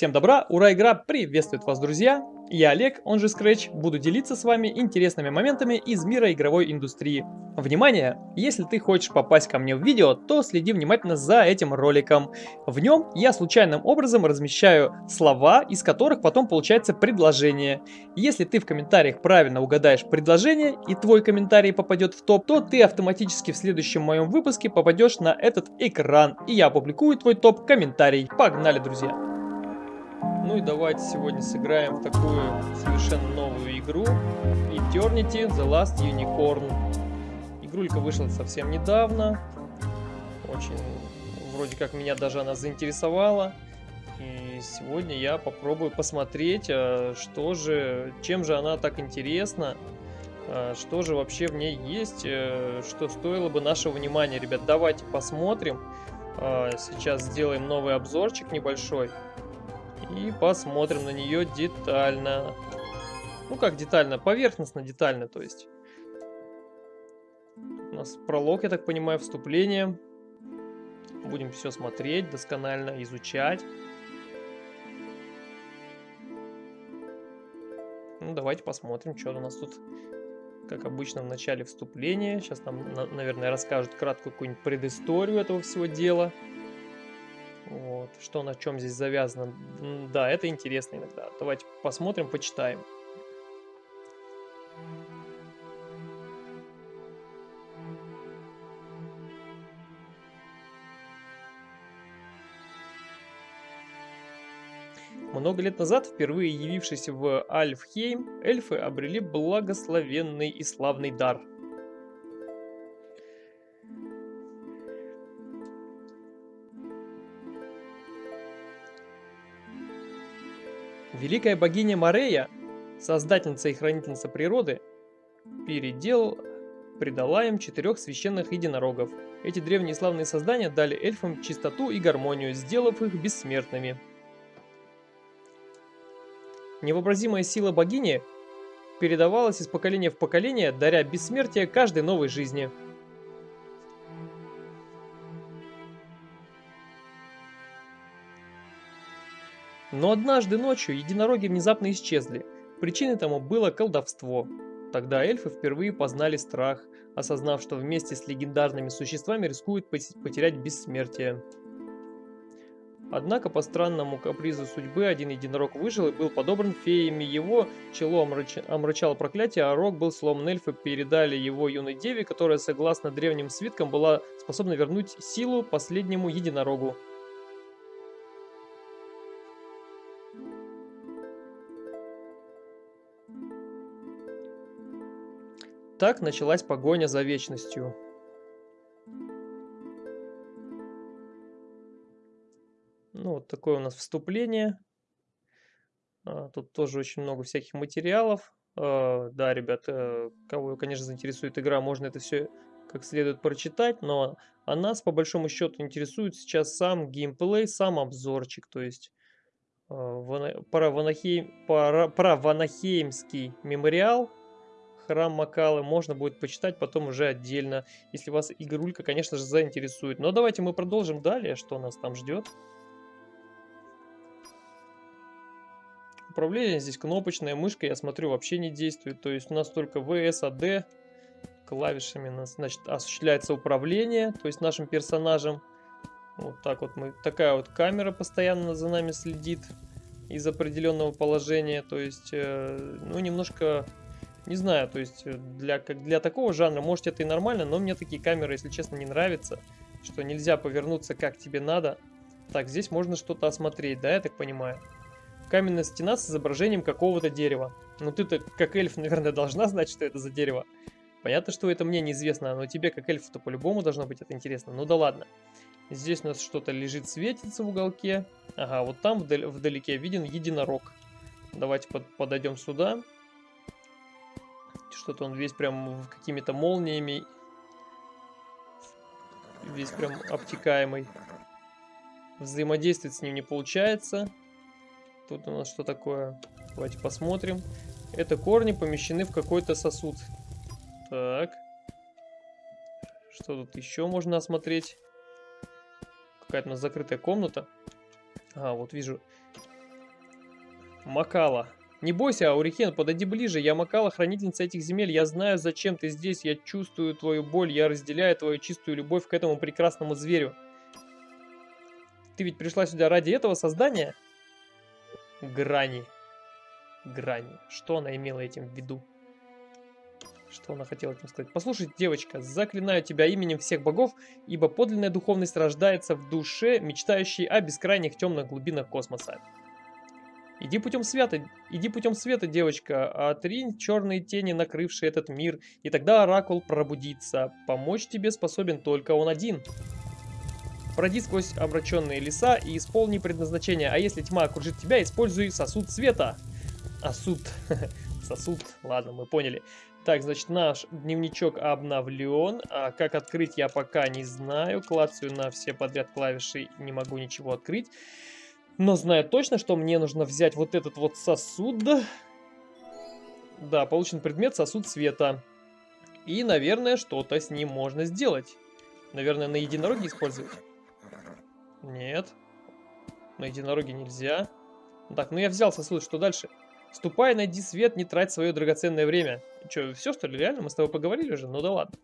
Всем добра, ура, игра приветствует вас, друзья! Я Олег, он же Scratch, буду делиться с вами интересными моментами из мира игровой индустрии. Внимание! Если ты хочешь попасть ко мне в видео, то следи внимательно за этим роликом. В нем я случайным образом размещаю слова, из которых потом получается предложение. Если ты в комментариях правильно угадаешь предложение и твой комментарий попадет в топ, то ты автоматически в следующем моем выпуске попадешь на этот экран, и я опубликую твой топ-комментарий. Погнали, друзья! Ну и давайте сегодня сыграем в такую совершенно новую игру Eternity The Last Unicorn. Игрулька вышла совсем недавно. Очень, вроде как меня даже она заинтересовала. И сегодня я попробую посмотреть, а, что же, чем же она так интересна. А, что же вообще в ней есть, э, что стоило бы нашего внимания. Ребят, давайте посмотрим. А, сейчас сделаем новый обзорчик небольшой. И посмотрим на нее детально. Ну как детально? Поверхностно детально, то есть. У нас пролог, я так понимаю, вступление. Будем все смотреть досконально, изучать. Ну, давайте посмотрим, что у нас тут, как обычно, в начале вступления. Сейчас нам, наверное, расскажут краткую какую-нибудь предысторию этого всего дела. Вот. Что на чем здесь завязано. Да, это интересно иногда. Давайте посмотрим, почитаем. Много лет назад, впервые явившись в Альфхейм, эльфы обрели благословенный и славный дар – Великая богиня Марея, создательница и хранительница природы, передел придала им четырех священных единорогов. Эти древние славные создания дали эльфам чистоту и гармонию, сделав их бессмертными. Невообразимая сила богини передавалась из поколения в поколение, даря бессмертие каждой новой жизни – Но однажды ночью единороги внезапно исчезли. Причиной тому было колдовство. Тогда эльфы впервые познали страх, осознав, что вместе с легендарными существами рискуют потерять бессмертие. Однако по странному капризу судьбы один единорог выжил и был подобран феями. Его чело омрач... омрачало проклятие, а рог был сломан эльфы, передали его юной деве, которая, согласно древним свиткам, была способна вернуть силу последнему единорогу. Так началась погоня за вечностью. Ну, вот такое у нас вступление. А, тут тоже очень много всяких материалов. А, да, ребят, э, кого, конечно, заинтересует игра, можно это все как следует прочитать, но а нас, по большому счету, интересует сейчас сам геймплей, сам обзорчик, то есть про, Ванахейм, про, про Ванахеймский мемориал, храм Макалы можно будет почитать потом уже отдельно, если вас игрулька, конечно же, заинтересует. Но давайте мы продолжим далее, что нас там ждет. Управление здесь кнопочная, мышка, я смотрю, вообще не действует. То есть у нас только VSAD клавишами значит, осуществляется управление, то есть нашим персонажем. Вот так вот мы, такая вот камера постоянно за нами следит из определенного положения. То есть, э, ну, немножко не знаю, то есть э, для, как для такого жанра, может это и нормально, но мне такие камеры, если честно, не нравятся, что нельзя повернуться как тебе надо. Так, здесь можно что-то осмотреть, да, я так понимаю. Каменная стена с изображением какого-то дерева. Ну ты-то, как эльф, наверное, должна знать, что это за дерево. Понятно, что это мне неизвестно, но тебе, как эльфу-то, по-любому должно быть это интересно. Ну да ладно. Здесь у нас что-то лежит, светится в уголке. Ага, вот там вдаль вдалеке виден единорог. Давайте под подойдем сюда. Что-то он весь прям какими-то молниями. Весь прям обтекаемый. Взаимодействовать с ним не получается. Тут у нас что такое? Давайте посмотрим. Это корни помещены в какой-то сосуд. Так. Что тут еще можно осмотреть? Какая-то у нас закрытая комната. А, вот вижу. Макала. Не бойся, Аурикен, подойди ближе. Я Макала, хранительница этих земель. Я знаю, зачем ты здесь. Я чувствую твою боль. Я разделяю твою чистую любовь к этому прекрасному зверю. Ты ведь пришла сюда ради этого создания? Грани. Грани. Что она имела этим в виду? Что она хотела этим сказать? Послушай, девочка, заклинаю тебя именем всех богов, ибо подлинная духовность рождается в душе, мечтающей о бескрайних темных глубинах космоса. Иди путем света, иди путем света, девочка, отринь черные тени, накрывшие этот мир, и тогда Оракул пробудится. Помочь тебе способен только он один. Пройди сквозь обращенные леса и исполни предназначение, а если тьма окружит тебя, используй сосуд света. А суд... Сосуд, ладно, мы поняли. Так, значит, наш дневничок обновлен. А как открыть, я пока не знаю. Клацаю на все подряд клавиши, не могу ничего открыть. Но знаю точно, что мне нужно взять вот этот вот сосуд. Да, получен предмет сосуд света. И, наверное, что-то с ним можно сделать. Наверное, на единороге использовать? Нет. На единороге нельзя. Так, ну я взял сосуд, что дальше? Ступай, найди свет, не трать свое драгоценное время. Че, все что ли, реально? Мы с тобой поговорили уже? Ну да ладно.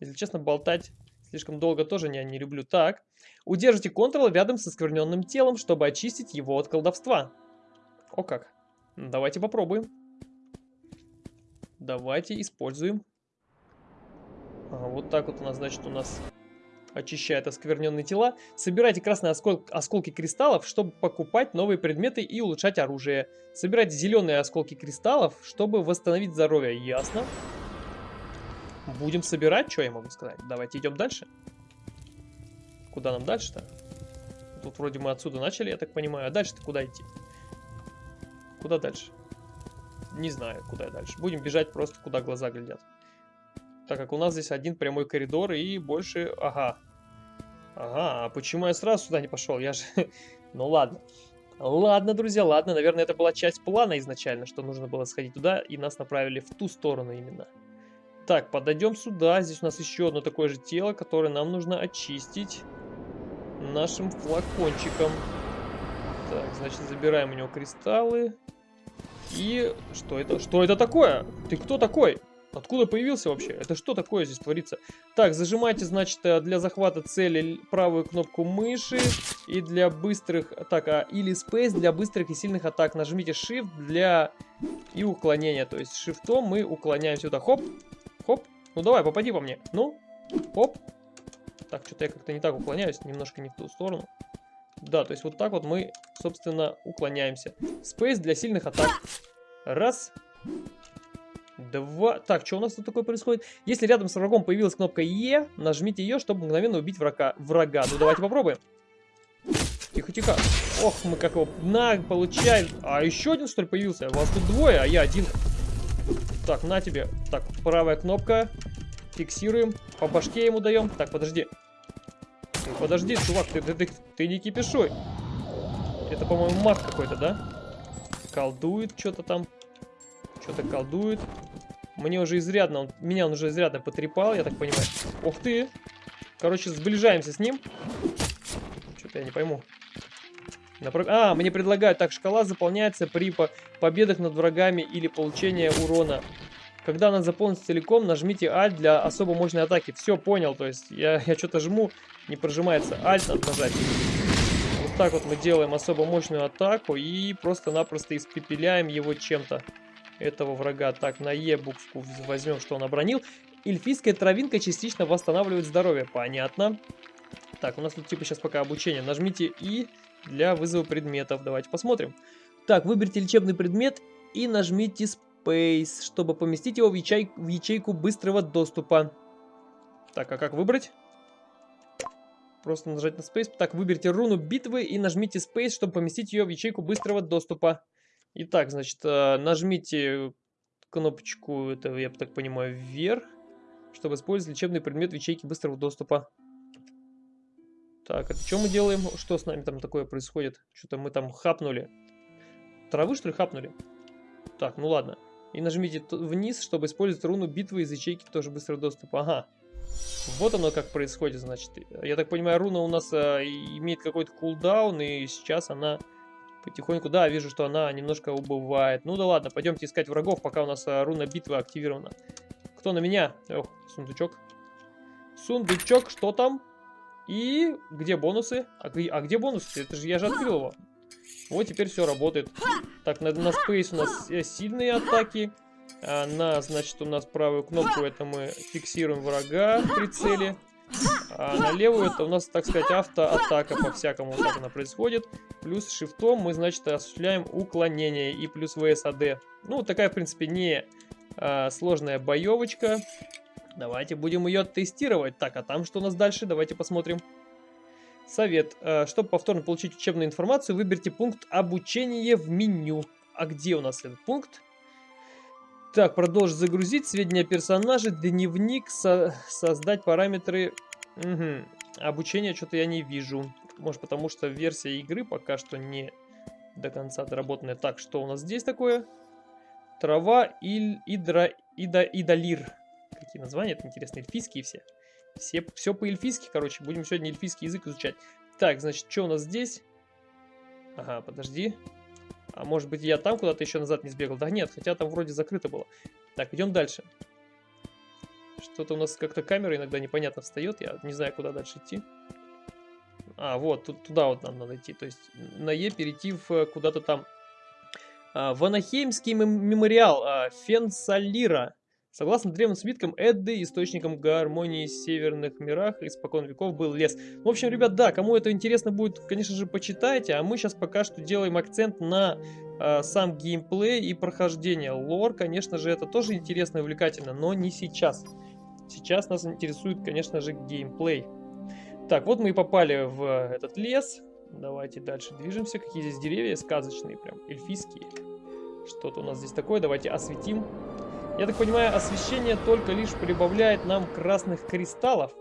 Если честно, болтать слишком долго тоже я не люблю. Так, Удержите Ctrl рядом со скверненным телом, чтобы очистить его от колдовства. О как. Давайте попробуем. Давайте используем. Ага, вот так вот у нас, значит, у нас очищает оскверненные тела. Собирайте красные оскол осколки кристаллов, чтобы покупать новые предметы и улучшать оружие. Собирайте зеленые осколки кристаллов, чтобы восстановить здоровье. Ясно. Будем собирать, что я могу сказать. Давайте идем дальше. Куда нам дальше-то? Тут вроде мы отсюда начали, я так понимаю. А дальше-то куда идти? Куда дальше? Не знаю, куда дальше. Будем бежать просто, куда глаза глядят. Так как у нас здесь один прямой коридор и больше... Ага. Ага, а почему я сразу сюда не пошел? Я же... ну ладно. Ладно, друзья, ладно. Наверное, это была часть плана изначально, что нужно было сходить туда, и нас направили в ту сторону именно. Так, подойдем сюда. Здесь у нас еще одно такое же тело, которое нам нужно очистить нашим флакончиком. Так, значит, забираем у него кристаллы. И что это? Что это такое? Ты кто такой? Откуда появился вообще? Это что такое здесь творится? Так, зажимайте, значит, э, для захвата цели правую кнопку мыши. И для быстрых атак, а, или Space для быстрых и сильных атак. Нажмите Shift для и уклонения. То есть шифтом мы уклоняем сюда. Хоп. Ну давай, попади по мне. Ну. Хоп. Так, что-то я как-то не так уклоняюсь, немножко не в ту сторону. Да, то есть вот так вот мы, собственно, уклоняемся. Space для сильных атак. Раз. Два. Так, что у нас тут такое происходит? Если рядом с врагом появилась кнопка Е, нажмите ее, чтобы мгновенно убить врага. врага. Ну давайте попробуем. Тихо-тихо. Ох, мы как его на получаем. А еще один, что ли, появился? Вас тут двое, а я один. Так, на тебе. Так, правая кнопка. Фиксируем. По башке ему даем. Так, подожди. Подожди, чувак, ты, ты, ты, ты не кипишой. Это, по-моему, маг какой-то, да? Колдует что-то там. Что-то колдует. Мне уже изрядно, он, меня он уже изрядно потрепал, я так понимаю. Ух ты! Короче, сближаемся с ним. Что-то я не пойму. А, мне предлагают, так, шкала заполняется при по победах над врагами или получении урона. Когда она заполнится целиком, нажмите Alt для особо мощной атаки. Все, понял, то есть я, я что-то жму, не прожимается. Alt надо нажать. Вот так вот мы делаем особо мощную атаку и просто-напросто испепеляем его чем-то. Этого врага. Так, на Е букву возьмем, что он обронил. Эльфийская травинка частично восстанавливает здоровье. Понятно. Так, у нас тут типа сейчас пока обучение. Нажмите И для вызова предметов. Давайте посмотрим. Так, выберите лечебный предмет и нажмите Space, чтобы поместить его в, ячей... в ячейку быстрого доступа. Так, а как выбрать? Просто нажать на Space. Так, выберите руну битвы и нажмите Space, чтобы поместить ее в ячейку быстрого доступа. Итак, значит, э, нажмите кнопочку, это я так понимаю, вверх, чтобы использовать лечебный предмет в ячейке быстрого доступа. Так, это что мы делаем? Что с нами там такое происходит? Что-то мы там хапнули. Травы, что ли, хапнули? Так, ну ладно. И нажмите вниз, чтобы использовать руну битвы из ячейки тоже быстрый доступ. Ага. Вот оно как происходит, значит. Я так понимаю, руна у нас а, имеет какой-то кулдаун, и сейчас она Потихоньку, да, вижу, что она немножко убывает. Ну да ладно, пойдемте искать врагов, пока у нас а, руна битвы активирована. Кто на меня? Ох, сундучок. Сундучок, что там? И где бонусы? А, а где бонусы? Это же я же открыл его. Вот теперь все работает. Так, на, на Space у нас э, сильные атаки. А на, значит, у нас правую кнопку это мы фиксируем врага в прицеле. А на левую это у нас, так сказать, автоатака по-всякому. Так она происходит. Плюс шифтом мы, значит, осуществляем уклонение и плюс ВСАД. Ну, такая, в принципе, не а, сложная боевочка. Давайте будем ее тестировать. Так, а там что у нас дальше? Давайте посмотрим. Совет. А, чтобы повторно получить учебную информацию, выберите пункт обучения в меню. А где у нас этот пункт? Так, продолжить загрузить сведения о персонаже, дневник, со создать параметры... Угу. Обучение что-то я не вижу. Может потому что версия игры пока что не до конца доработанная. Так, что у нас здесь такое? Трава, иль, идра, ида, идалир. Какие названия? Это интересно, эльфийские все. Все, все по-эльфийски, короче. Будем сегодня эльфийский язык изучать. Так, значит, что у нас здесь? Ага, подожди. А может быть я там куда-то еще назад не сбегал? Да нет, хотя там вроде закрыто было. Так, идем дальше. Что-то у нас как-то камера иногда непонятно встает. Я не знаю, куда дальше идти. А, вот, тут, туда вот нам надо идти. То есть на Е перейти в э, куда-то там. А, Ванахеймский мемориал а, Фенсалира. Согласно древним свиткам Эдды, источником гармонии в северных мирах испокон веков был лес. В общем, ребят, да, кому это интересно будет, конечно же, почитайте. А мы сейчас пока что делаем акцент на э, сам геймплей и прохождение. Лор, конечно же, это тоже интересно и увлекательно, но не сейчас. Сейчас нас интересует, конечно же, геймплей. Так, вот мы и попали в этот лес. Давайте дальше движемся. Какие здесь деревья сказочные, прям эльфийские. Что-то у нас здесь такое. Давайте осветим. Я так понимаю, освещение только лишь прибавляет нам красных кристаллов,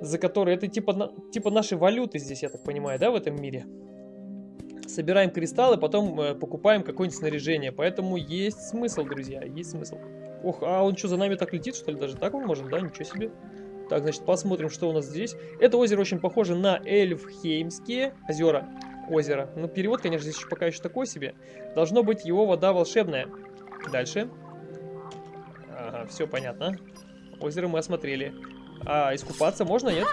за которые это типа, типа нашей валюты здесь, я так понимаю, да, в этом мире. Собираем кристаллы, потом э, покупаем какое-нибудь снаряжение, поэтому есть смысл, друзья, есть смысл. Ох, а он что, за нами так летит, что ли, даже так он может, да, ничего себе. Так, значит, посмотрим, что у нас здесь. Это озеро очень похоже на Эльфхеймские озера. Озеро. Ну, перевод, конечно, здесь еще пока еще такой себе. Должно быть его вода волшебная. Дальше. Все понятно. Озеро мы осмотрели. А искупаться можно, нет?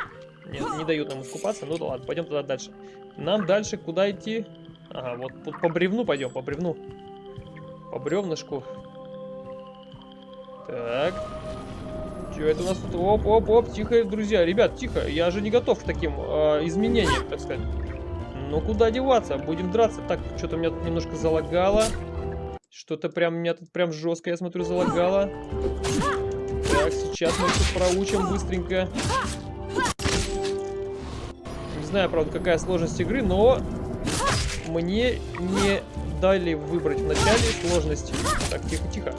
Нет, не дают нам искупаться. Ну да ладно, пойдем туда дальше. Нам дальше куда идти? Ага, вот по, бревну пойдем, по бревну. По бревнышку. Так. Что это у нас тут? Оп, оп, оп, тихо, друзья. Ребят, тихо. Я же не готов к таким э, изменениям, так сказать. Ну куда деваться? Будем драться. Так, что-то меня тут немножко залагало. Что-то прям меня тут прям жестко, я смотрю, залагало. Так, сейчас мы все проучим быстренько. Не знаю, правда, какая сложность игры, но мне не дали выбрать в начале сложность. Так, тихо-тихо.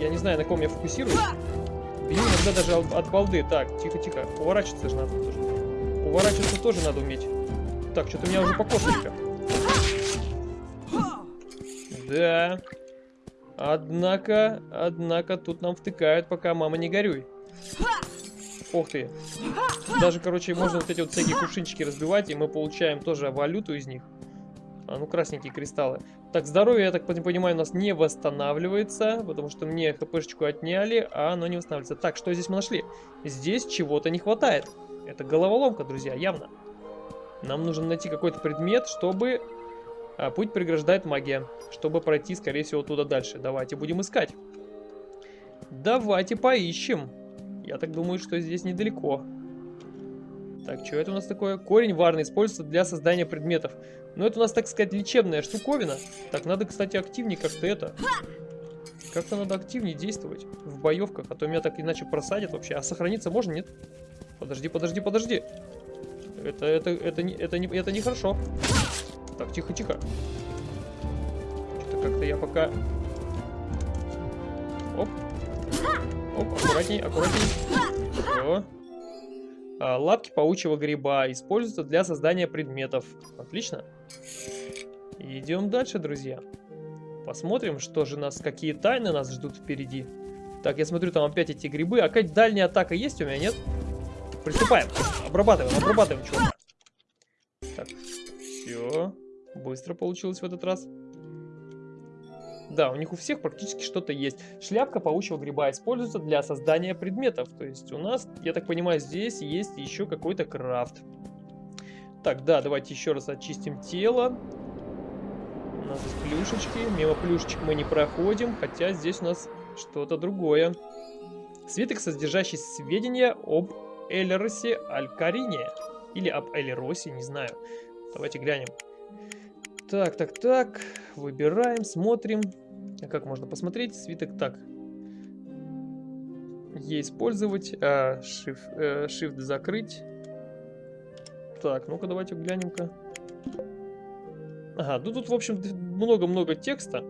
Я не знаю, на ком я фокусируюсь. Бью иногда даже от балды. Так, тихо-тихо. Уворачиваться же надо тоже. Уворачиваться тоже надо уметь. Так, что-то меня уже покошили. Да. Однако, однако, тут нам втыкают, пока мама не горюй. Ух ты. Даже, короче, можно вот эти вот всякие кувшинчики разбивать, и мы получаем тоже валюту из них. А, ну, красненькие кристаллы. Так, здоровье, я так понимаю, у нас не восстанавливается, потому что мне хпшечку отняли, а оно не восстанавливается. Так, что здесь мы нашли? Здесь чего-то не хватает. Это головоломка, друзья, явно. Нам нужно найти какой-то предмет, чтобы а, путь преграждает магия, чтобы пройти, скорее всего, туда дальше. Давайте будем искать. Давайте поищем. Я так думаю, что здесь недалеко. Так, что это у нас такое? Корень варный используется для создания предметов. Ну, это у нас, так сказать, лечебная штуковина. Так, надо, кстати, активнее как-то это... Как-то надо активнее действовать в боевках, а то меня так иначе просадят вообще. А сохраниться можно, нет? Подожди, подожди, подожди. Это, это, это, это, это, не, это нехорошо. Так, тихо-тихо. Что-то как-то я пока... Оп. Оп, аккуратней, аккуратней. Все. А, лапки паучьего гриба используются для создания предметов. Отлично. Идем дальше, друзья. Посмотрим, что же нас, какие тайны нас ждут впереди. Так, я смотрю, там опять эти грибы. А какая дальняя атака есть у меня, нет? Приступаем. Обрабатываем, обрабатываем, чувака. Так, все. Быстро получилось в этот раз. Да, у них у всех практически что-то есть. Шляпка паучьего гриба используется для создания предметов. То есть у нас, я так понимаю, здесь есть еще какой-то крафт. Так, да, давайте еще раз очистим тело. У нас здесь плюшечки. Мимо плюшечек мы не проходим, хотя здесь у нас что-то другое. Свиток, содержащий сведения об Эльросе Алькарине. Или об Эльросе, не знаю. Давайте глянем. Так, так, так. Выбираем, смотрим. А как можно посмотреть? Свиток так. Е использовать, а, shift, э, shift закрыть. Так, ну-ка давайте глянем-ка. Ага, ну тут, в общем, много-много текста.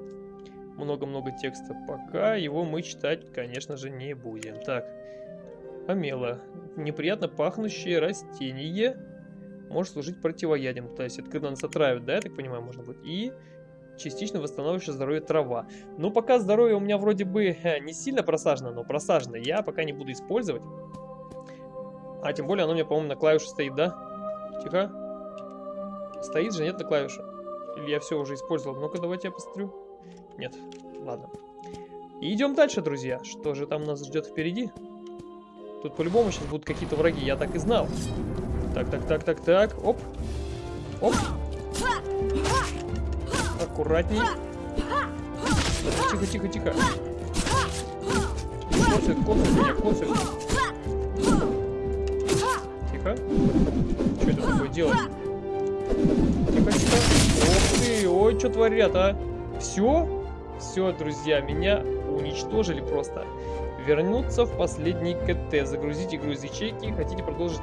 Много-много текста. Пока его мы читать, конечно же, не будем. Так, помело. Неприятно пахнущее растение может служить противоядием. То есть это когда нас отравят, да, я так понимаю, можно будет. И частично восстанавливающая здоровье трава. Ну, пока здоровье у меня вроде бы э, не сильно просажено, но просажено я пока не буду использовать. А тем более оно у меня, по-моему, на клавише стоит, да? Тихо. Стоит же, нет на клавише? Или я все уже использовал? Ну-ка, давайте я посмотрю. Нет, ладно. И идем дальше, друзья. Что же там нас ждет впереди? Тут по-любому сейчас будут какие-то враги, я так и знал. Так, так, так, так, так. Оп. Оп. Аккуратней. Тихо, тихо, тихо. Коцик, коцик меня, коцик. Тихо. Что это такое делать? Тихо, тихо. Ох ты, ой, что творят, а? Все? Все, друзья, меня уничтожили просто. Вернуться в последний КТ. Загрузите груз ячейки. Хотите продолжить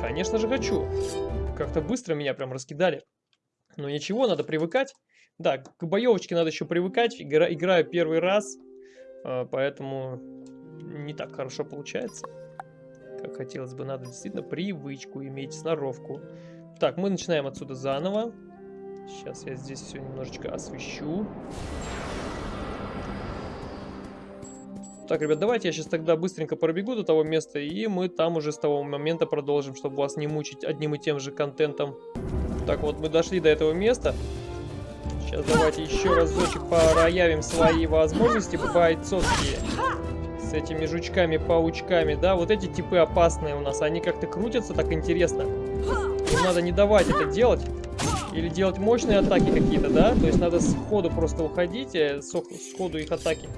Конечно же хочу. Как-то быстро меня прям раскидали. Но ничего, надо привыкать. Да, к боевочке надо еще привыкать. Игра, играю первый раз, а, поэтому не так хорошо получается. Как хотелось бы, надо действительно привычку иметь, сноровку. Так, мы начинаем отсюда заново. Сейчас я здесь все немножечко освещу. Так, ребят, давайте я сейчас тогда быстренько пробегу до того места, и мы там уже с того момента продолжим, чтобы вас не мучить одним и тем же контентом. Так, вот мы дошли до этого места. Сейчас давайте еще разочек проявим свои возможности бойцовские. С этими жучками-паучками, да, вот эти типы опасные у нас, они как-то крутятся так интересно. Им надо не давать это делать. Или делать мощные атаки какие-то, да? То есть надо сходу просто уходить, э, сходу их атаки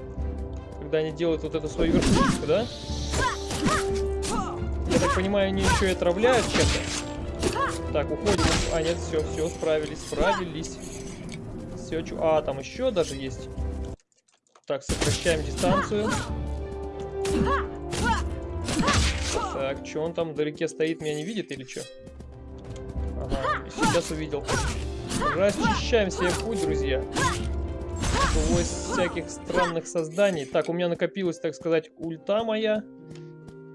когда они делают вот эту свою верхушку, да? Я так понимаю, они еще и отравляют чем-то. Так, уходим. А, нет, все, все, справились, справились. Все, чу... А, там еще даже есть. Так, сокращаем дистанцию. Так, что он там вдалеке стоит, меня не видит или что? Ага, сейчас увидел. Расчищаем себе путь, друзья сквозь всяких странных созданий. Так, у меня накопилась, так сказать, ульта моя.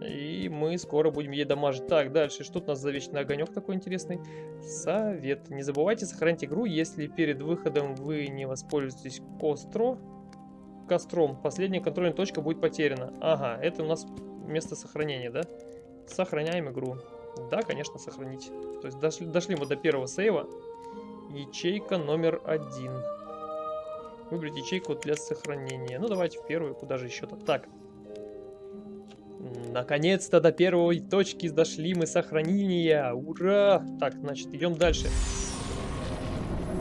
И мы скоро будем ей дамажить. Так, дальше. Что у нас за вечный огонек такой интересный? Совет. Не забывайте сохранить игру, если перед выходом вы не воспользуетесь костро. Костром. Последняя контрольная точка будет потеряна. Ага, это у нас место сохранения, да? Сохраняем игру. Да, конечно, сохранить. То есть дошли, дошли мы до первого сейва. Ячейка номер один. Выбрать ячейку для сохранения. Ну, давайте в первую, куда же еще-то. Так. Наконец-то до первой точки дошли мы сохранения. Ура! Так, значит, идем дальше.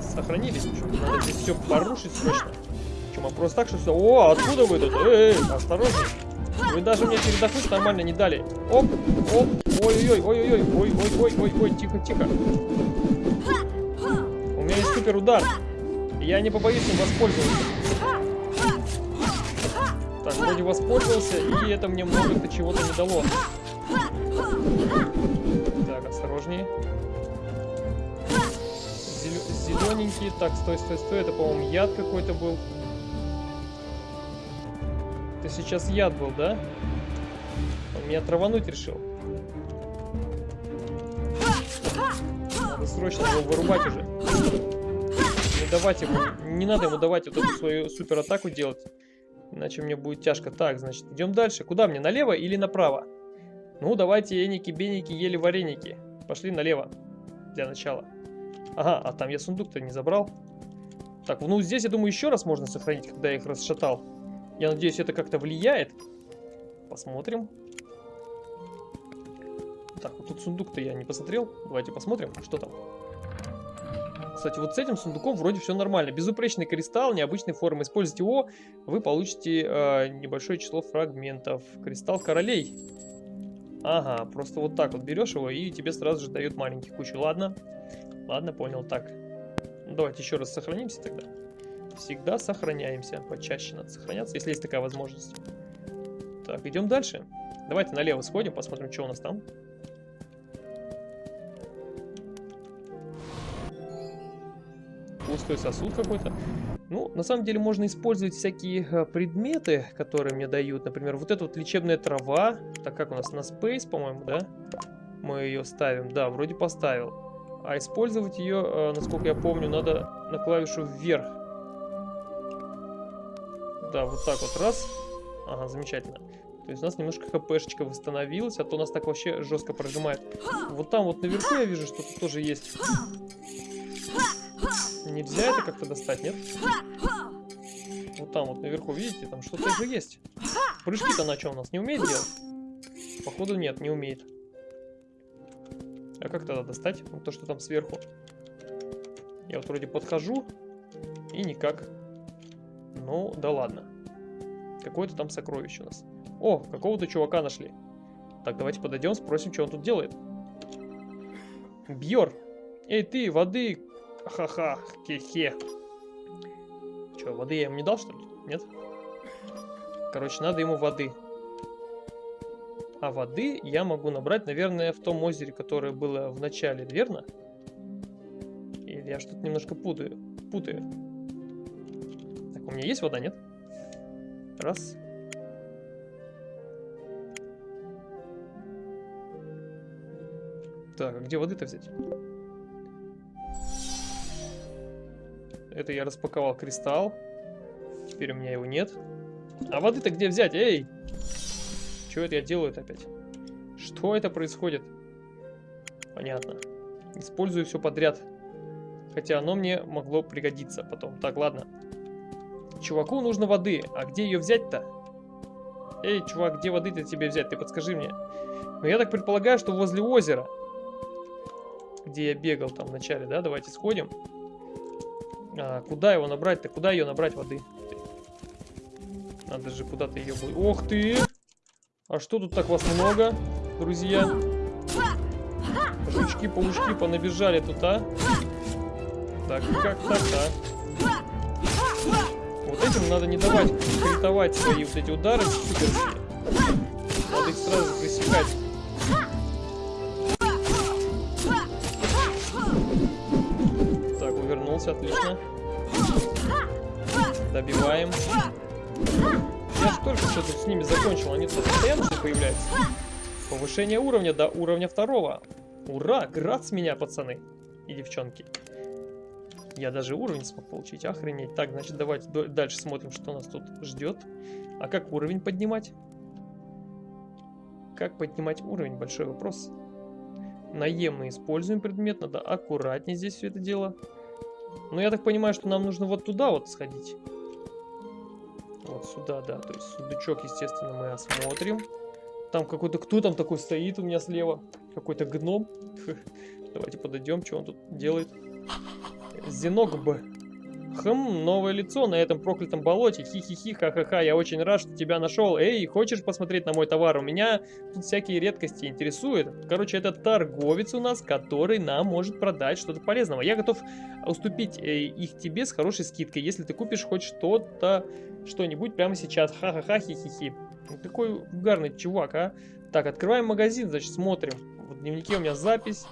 Сохранились. Надо здесь все порушить срочно. Мы просто так, что все... О, откуда вы тут? Эй, осторожней. Вы даже мне передохнуть нормально не дали. Оп, оп, ой-ой-ой, ой-ой-ой, ой-ой-ой-ой, тихо-тихо. У меня есть супер удар. Я не побоюсь им воспользоваться. Так, вроде воспользовался, и это мне много-то чего-то не дало. Так, осторожнее. Зелененький. Так, стой, стой, стой. Это, по-моему, яд какой-то был. Это сейчас яд был, да? Он меня травануть решил. Надо срочно его вырубать уже давать ему, не надо ему давать вот эту свою супер атаку делать. Иначе мне будет тяжко. Так, значит, идем дальше. Куда мне, налево или направо? Ну, давайте, еники, беники, ели вареники. Пошли налево. Для начала. Ага, а там я сундук-то не забрал. Так, ну здесь, я думаю, еще раз можно сохранить, когда я их расшатал. Я надеюсь, это как-то влияет. Посмотрим. Так, вот тут сундук-то я не посмотрел. Давайте посмотрим, что там. Кстати, вот с этим сундуком вроде все нормально. Безупречный кристалл, необычной формы. Используйте его, вы получите э, небольшое число фрагментов. Кристалл королей. Ага, просто вот так вот берешь его и тебе сразу же дают маленький кучу. Ладно, ладно, понял. Так, давайте еще раз сохранимся тогда. Всегда сохраняемся. Почаще надо сохраняться, если есть такая возможность. Так, идем дальше. Давайте налево сходим, посмотрим, что у нас там. Пустой сосуд какой-то. Ну, на самом деле можно использовать всякие э, предметы, которые мне дают. Например, вот эта вот лечебная трава. Так как у нас на Space, по-моему, да? Мы ее ставим. Да, вроде поставил. А использовать ее, э, насколько я помню, надо на клавишу вверх. Да, вот так вот раз. Ага, замечательно. То есть у нас немножко хпшечка восстановилась, а то нас так вообще жестко прожимает. Вот там вот наверху я вижу, что тут тоже есть. Нельзя это как-то достать, нет? Вот там вот наверху, видите, там что-то же есть. Прыжки-то на чем у нас? Не умеет делать? Походу нет, не умеет. А как тогда достать? Вот то, что там сверху. Я вот вроде подхожу, и никак. Ну, да ладно. Какое-то там сокровище у нас. О, какого-то чувака нашли. Так, давайте подойдем, спросим, что он тут делает. Бьор. Эй, ты, воды Ха-ха, хе-хе. Че, воды я ему не дал, что ли? Нет? Короче, надо ему воды. А воды я могу набрать, наверное, в том озере, которое было в начале, верно? Или я что-то немножко путаю. Путаю. Так, у меня есть вода, нет? Раз. Так, а где воды-то взять? Это я распаковал кристалл. Теперь у меня его нет. А воды-то где взять? Эй! Что это я делаю опять? Что это происходит? Понятно. Использую все подряд. Хотя оно мне могло пригодиться потом. Так, ладно. Чуваку нужно воды. А где ее взять-то? Эй, чувак, где воды-то тебе взять? Ты подскажи мне. Ну, я так предполагаю, что возле озера. Где я бегал там в начале, да? Давайте сходим. А, куда его набрать-то? Куда ее набрать воды? Надо же куда-то ее будет. Ох ты! А что тут так вас много, друзья? Жучки, паучки понабежали тут, а? Так, как так-то, а? Вот этим надо не давать критовать свои вот эти удары. Надо их сразу пресекать. Увернулся, отлично. Добиваем. Я же только что тут с ними закончил, они тут постоянно что появляются. Повышение уровня до уровня второго. Ура, град с меня, пацаны и девчонки. Я даже уровень смог получить, охренеть. Так, значит, давайте дальше смотрим, что нас тут ждет. А как уровень поднимать? Как поднимать уровень? Большой вопрос. Наемный используем предмет, надо аккуратнее здесь все это дело. Ну, я так понимаю, что нам нужно вот туда вот сходить. Вот сюда, да. То есть сундучок, естественно, мы осмотрим. Там какой-то... Кто там такой стоит у меня слева? Какой-то гном. Давайте подойдем, что он тут делает. Зеногб. Хм, новое лицо на этом проклятом болоте. Хи-хи-хи, ха-ха-ха, я очень рад, что тебя нашел. Эй, хочешь посмотреть на мой товар? У меня тут всякие редкости интересуют. Короче, это торговец у нас, который нам может продать что-то полезного. Я готов уступить э, их тебе с хорошей скидкой, если ты купишь хоть что-то, что-нибудь прямо сейчас. Ха-ха-ха, хи-хи-хи. Какой угарный чувак, а? Так, открываем магазин, значит, смотрим. В дневнике у меня запись.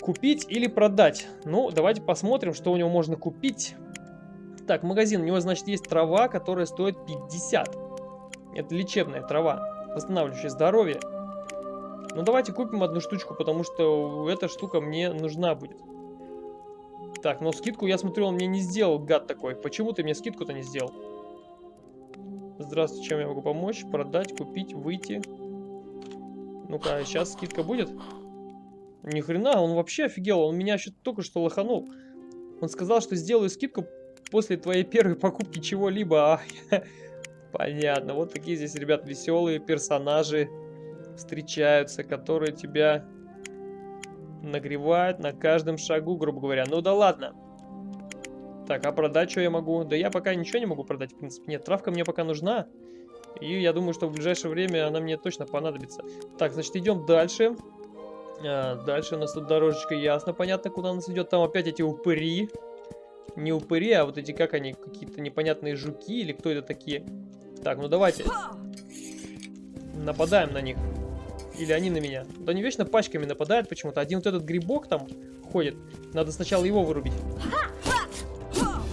Купить или продать? Ну, давайте посмотрим, что у него можно купить. Так, магазин, у него, значит, есть трава, которая стоит 50. Это лечебная трава, восстанавливающая здоровье. Ну, давайте купим одну штучку, потому что эта штука мне нужна будет. Так, но скидку, я смотрю, он мне не сделал, гад такой. Почему ты мне скидку-то не сделал? Здравствуйте, чем я могу помочь? Продать, купить, выйти. Ну-ка, сейчас скидка будет? Ни хрена, он вообще офигел. Он меня еще только что лоханул. Он сказал, что сделаю скидку после твоей первой покупки чего-либо. А, понятно. Вот такие здесь, ребят, веселые персонажи встречаются, которые тебя нагревают на каждом шагу, грубо говоря. Ну да ладно. Так, а продать что я могу? Да я пока ничего не могу продать, в принципе. Нет, травка мне пока нужна. И я думаю, что в ближайшее время она мне точно понадобится. Так, значит, идем дальше. А, дальше у нас тут дорожечка ясно, понятно, куда нас идет. Там опять эти упыри. Не упыри, а вот эти, как они, какие-то непонятные жуки или кто это такие. Так, ну давайте. Нападаем на них. Или они на меня. Да они вечно пачками нападают почему-то. Один вот этот грибок там ходит. Надо сначала его вырубить.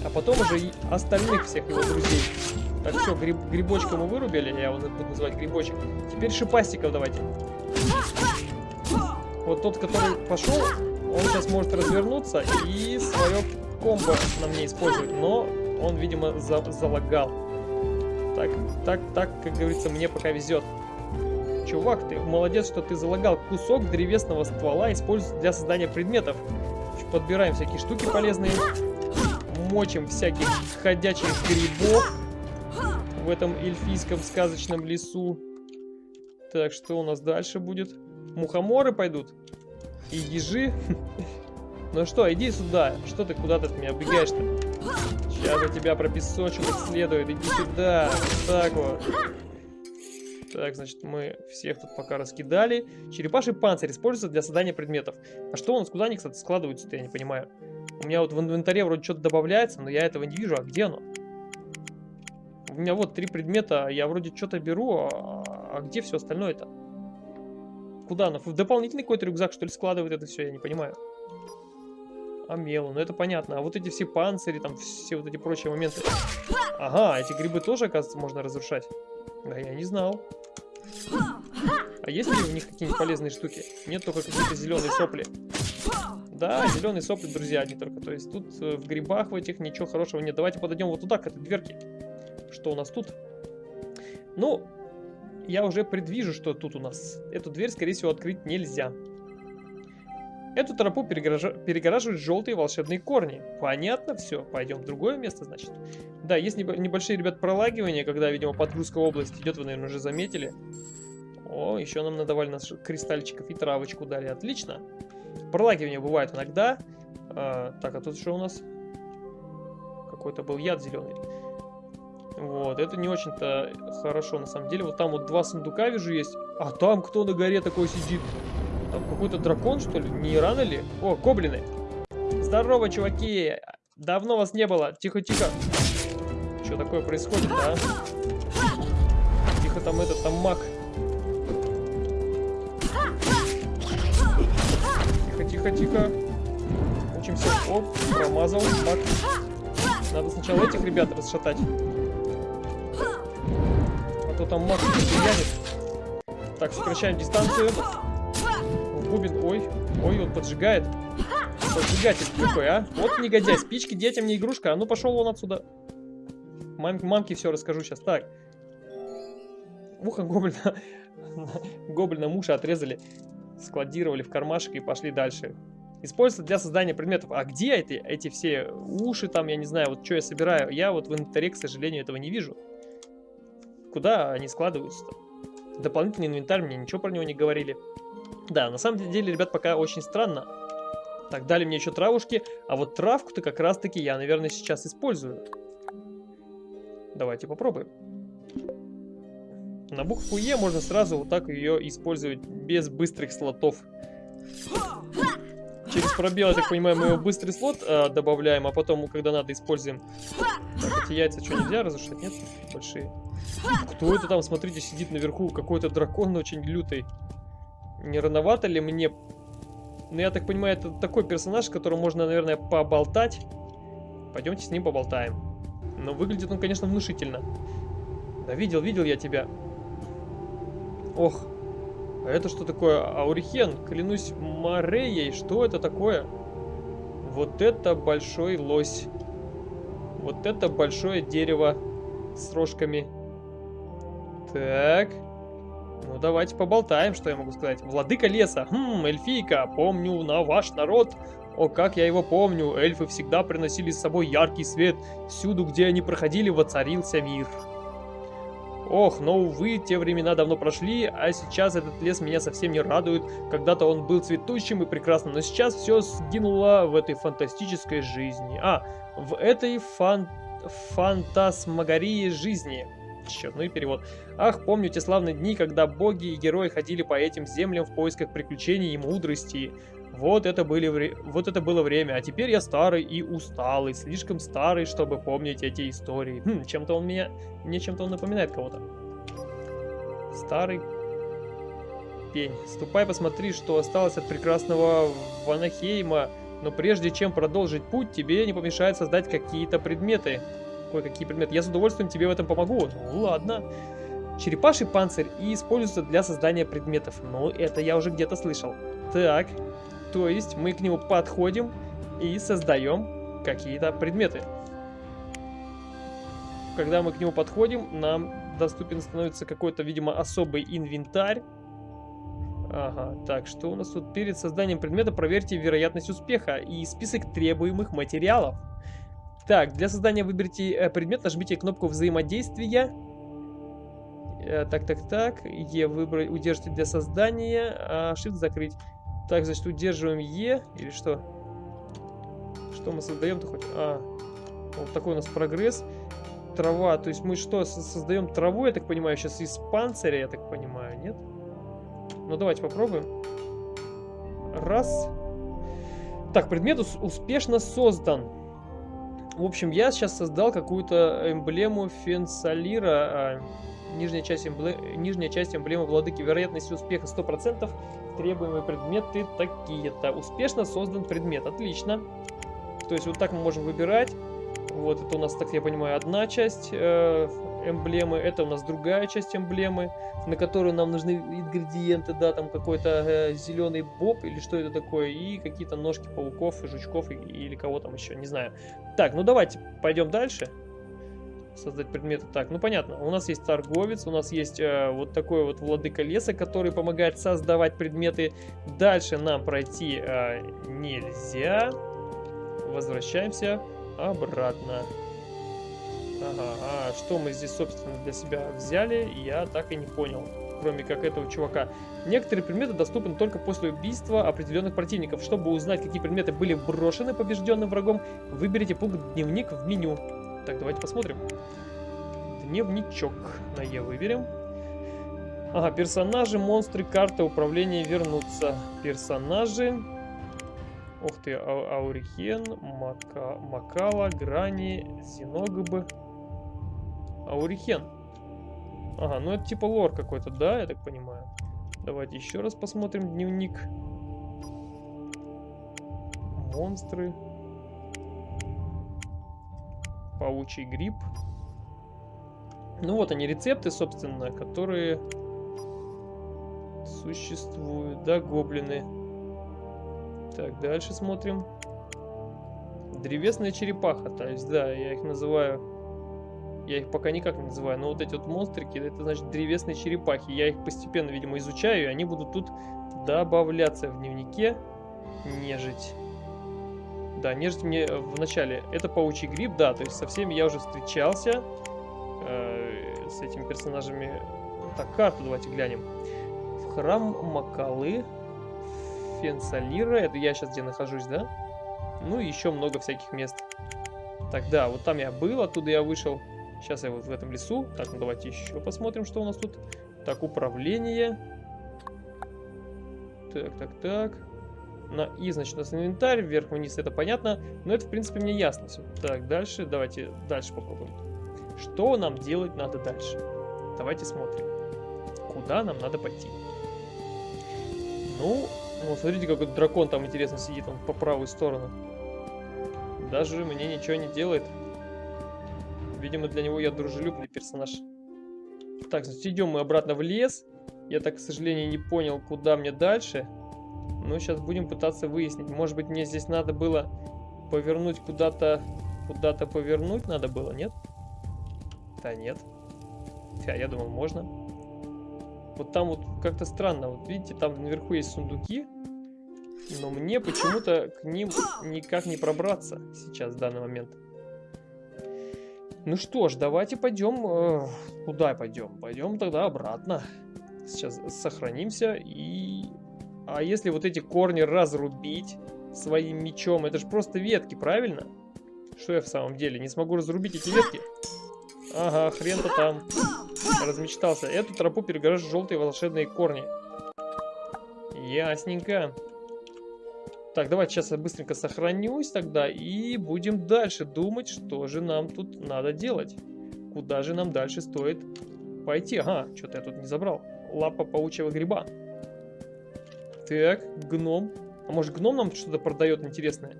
А потом уже остальных всех его друзей. Так, все, гриб, грибочка мы вырубили. Я его буду называть грибочек. Теперь шипастиков давайте. Вот тот, который пошел, он сейчас может развернуться и свое комбо на мне использовать. Но он, видимо, за залагал. Так, так, так, как говорится, мне пока везет. Чувак, ты молодец, что ты залагал. Кусок древесного ствола используется для создания предметов. Подбираем всякие штуки полезные. Мочим всяких ходячих грибов в этом эльфийском сказочном лесу. Так, что у нас дальше будет? Мухоморы пойдут? И ежи? Ну что, иди сюда. Что ты куда-то от меня убегаешь-то? Сейчас я тебя пропесочу как следует. Иди сюда. Так вот. Так, значит, мы всех тут пока раскидали. Черепаший панцирь используется для создания предметов. А что у нас, куда они, кстати, складываются-то, я не понимаю. У меня вот в инвентаре вроде что-то добавляется, но я этого не вижу. А где оно? У меня вот три предмета, я вроде что-то беру, а, а где все остальное-то? Куда оно? В дополнительный какой-то рюкзак, что ли, складывает это все, я не понимаю. А мелу, ну это понятно. А вот эти все панцири, там все вот эти прочие моменты. Ага, эти грибы тоже, оказывается, можно разрушать. Да, я не знал. А есть ли у них какие-нибудь полезные штуки? Нет, только какие-то зеленые сопли. Да, зеленые сопли, друзья, не только. То есть тут э, в грибах в этих ничего хорошего нет. Давайте подойдем вот туда, к этой дверке. Что у нас тут? Ну, я уже предвижу, что тут у нас. Эту дверь, скорее всего, открыть нельзя. Эту тропу перегораж... перегораживают желтые волшебные корни. Понятно все. Пойдем в другое место, значит. Да, есть небольшие, ребят, пролагивания, когда, видимо, подгрузка области идет, вы, наверное, уже заметили. О, еще нам надавали нас кристальчиков и травочку дали. Отлично. Пролагивания бывают иногда. А, так, а тут что у нас? Какой-то был яд зеленый. Вот, это не очень-то хорошо, на самом деле. Вот там вот два сундука вижу есть. А там кто на горе такой сидит? Там какой-то дракон, что ли? Не рано ли? О, гоблины. Здорово, чуваки. Давно вас не было. Тихо-тихо. Что такое происходит, а? Тихо там этот, там маг. Тихо-тихо-тихо. Учимся. Оп, промазал. Так. Надо сначала этих ребят расшатать. А то там маг янет. Так, сокращаем дистанцию бубен. Ой, ой, он поджигает. Поджигатель какой, а? Вот негодяй, спички детям не игрушка. А ну пошел он отсюда. Мам, мамке все расскажу сейчас. Так. Ухо гоблина. гоблина муша отрезали. Складировали в кармашек и пошли дальше. Используется для создания предметов. А где эти, эти все уши там, я не знаю, вот что я собираю? Я вот в инвентаре, к сожалению, этого не вижу. Куда они складываются-то? Дополнительный инвентарь, мне ничего про него не говорили. Да, на самом деле, ребят, пока очень странно. Так, дали мне еще травушки. А вот травку-то как раз-таки я, наверное, сейчас использую. Давайте попробуем. На букву Е можно сразу вот так ее использовать без быстрых слотов. Через пробел, я так понимаю, мы его быстрый слот э, добавляем, а потом, когда надо, используем. Так, эти яйца что, нельзя разрушать? Нет? Большие. Кто это там, смотрите, сидит наверху? Какой-то дракон очень лютый. Не рановато ли мне? Ну, я так понимаю, это такой персонаж, с которым можно, наверное, поболтать. Пойдемте с ним поболтаем. Но выглядит он, конечно, внушительно. Да видел, видел я тебя. Ох. А это что такое? Аурихен, клянусь Мореей, что это такое? Вот это большой лось. Вот это большое дерево с рожками. Так. Ну, давайте поболтаем, что я могу сказать. Владыка леса. Хм, эльфийка, помню на ваш народ. О, как я его помню. Эльфы всегда приносили с собой яркий свет. Всюду, где они проходили, воцарился мир. Ох, но увы, те времена давно прошли, а сейчас этот лес меня совсем не радует. Когда-то он был цветущим и прекрасным, но сейчас все сгинуло в этой фантастической жизни. А, в этой фан... фантасмагории жизни. Черт, ну и перевод. Ах, помню те славные дни, когда боги и герои ходили по этим землям в поисках приключений и мудрости. Вот это, были вре... вот это было время, а теперь я старый и усталый, слишком старый, чтобы помнить эти истории. Хм, чем-то он меня... Мне чем-то он напоминает кого-то. Старый пень. Ступай, посмотри, что осталось от прекрасного Ванахейма. Но прежде чем продолжить путь, тебе не помешает создать какие-то предметы. Кое-какие предметы. Я с удовольствием тебе в этом помогу. Ну ладно. Черепаший панцирь и используется для создания предметов. Ну, это я уже где-то слышал. Так, то есть мы к нему подходим и создаем какие-то предметы. Когда мы к нему подходим, нам доступен становится какой-то, видимо, особый инвентарь. Ага, так, что у нас тут? Перед созданием предмета проверьте вероятность успеха и список требуемых материалов. Так, для создания выберите э, предмет, нажмите кнопку взаимодействия. Э, так, так, так. Е выбрать, удержите для создания, а Shift закрыть. Так, значит, удерживаем Е или что? Что мы создаем-то хоть? А, вот такой у нас прогресс. Трава, то есть мы что, создаем траву, я так понимаю, сейчас из панциря, я так понимаю, нет? Ну, давайте попробуем. Раз. Так, предмет успешно создан. В общем, я сейчас создал какую-то эмблему фенсалира. А, нижняя, часть эмблемы, нижняя часть эмблемы владыки. Вероятность успеха 100% требуемые предметы такие-то. Успешно создан предмет. Отлично. То есть вот так мы можем выбирать. Вот это у нас, так я понимаю, одна часть э, эмблемы. Это у нас другая часть эмблемы, на которую нам нужны ингредиенты. Да, там какой-то э, зеленый боб или что это такое. И какие-то ножки пауков и жучков и, или кого там еще, не знаю. Так, ну давайте пойдем дальше создать предметы. Так, ну понятно, у нас есть торговец, у нас есть э, вот такой вот владыка леса, который помогает создавать предметы. Дальше нам пройти э, нельзя. Возвращаемся обратно. Ага, а что мы здесь, собственно, для себя взяли, я так и не понял. Кроме как этого чувака. Некоторые предметы доступны только после убийства определенных противников. Чтобы узнать, какие предметы были брошены побежденным врагом, выберите пункт «Дневник» в меню. Так, давайте посмотрим. Дневничок на Е выберем. Ага, персонажи, монстры, карта управления вернуться. Персонажи. Ух ты, а Аурихен, Мака, Макала, Грани, Зиногбы. Аурихен. Ага, ну это типа лор какой-то, да, я так понимаю. Давайте еще раз посмотрим дневник. Монстры паучий гриб. Ну вот они рецепты, собственно, которые существуют. Да, гоблины. Так, дальше смотрим. Древесная черепаха, то есть, да, я их называю... Я их пока никак не называю, но вот эти вот монстрики, это значит древесные черепахи. Я их постепенно, видимо, изучаю, и они будут тут добавляться в дневнике. Нежить. Да, нежить мне э, в начале. Это паучий гриб, да, то есть со всеми я уже встречался. Э, с этими персонажами. Так, карту давайте глянем. В храм Макалы. Фенсалира. Это я сейчас где нахожусь, да? Ну и еще много всяких мест. Так, да, вот там я был, оттуда я вышел. Сейчас я вот в этом лесу. Так, ну давайте еще посмотрим, что у нас тут. Так, управление. Так, так, так на И, значит, у нас инвентарь, вверх-вниз, это понятно. Но это, в принципе, мне ясно все. Так, дальше, давайте дальше попробуем. Что нам делать надо дальше? Давайте смотрим. Куда нам надо пойти? Ну, ну смотрите, какой дракон там, интересно, сидит он по правую сторону. Даже мне ничего не делает. Видимо, для него я дружелюбный персонаж. Так, значит, идем мы обратно в лес. Я так, к сожалению, не понял, куда мне дальше. Ну, сейчас будем пытаться выяснить. Может быть, мне здесь надо было повернуть куда-то... Куда-то повернуть надо было, нет? Да нет. Хотя, я думал, можно. Вот там вот как-то странно. Вот видите, там наверху есть сундуки. Но мне почему-то к ним никак не пробраться сейчас, в данный момент. Ну что ж, давайте пойдем... Э, куда пойдем? Пойдем тогда обратно. Сейчас сохранимся и... А если вот эти корни разрубить своим мечом? Это же просто ветки, правильно? Что я в самом деле? Не смогу разрубить эти ветки? Ага, хрен-то там. Размечтался. Эту тропу перегораживают желтые волшебные корни. Ясненько. Так, давайте сейчас я быстренько сохранюсь тогда и будем дальше думать, что же нам тут надо делать. Куда же нам дальше стоит пойти. Ага, что-то я тут не забрал. Лапа паучьего гриба. Так, гном. А может гном нам что-то продает интересное?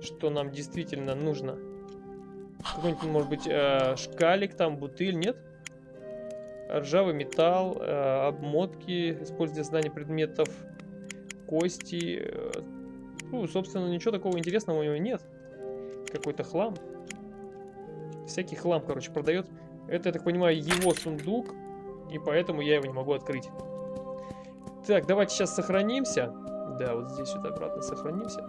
Что нам действительно нужно? Какой-нибудь, может быть, э, шкалик там, бутыль, нет? Ржавый металл, э, обмотки, используя знания предметов, кости. Э, ну, собственно, ничего такого интересного у него нет. Какой-то хлам. Всякий хлам, короче, продает. Это, я так понимаю, его сундук. И поэтому я его не могу открыть. Так, давайте сейчас сохранимся. Да, вот здесь вот обратно сохранимся.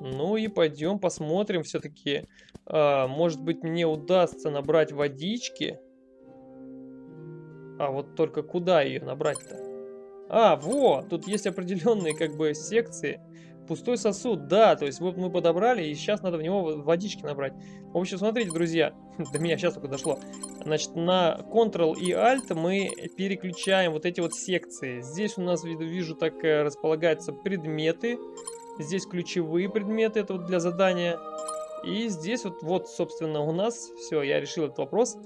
Ну и пойдем посмотрим все-таки. А, может быть мне удастся набрать водички. А вот только куда ее набрать-то? А, вот, тут есть определенные как бы секции. Пустой сосуд, да, то есть вот мы подобрали, и сейчас надо в него водички набрать. В общем, смотрите, друзья, до меня сейчас только дошло. Значит, на Ctrl и Alt мы переключаем вот эти вот секции. Здесь у нас, вижу, так э, располагаются предметы. Здесь ключевые предметы, это вот для задания. И здесь вот, вот собственно, у нас, все, я решил этот вопрос.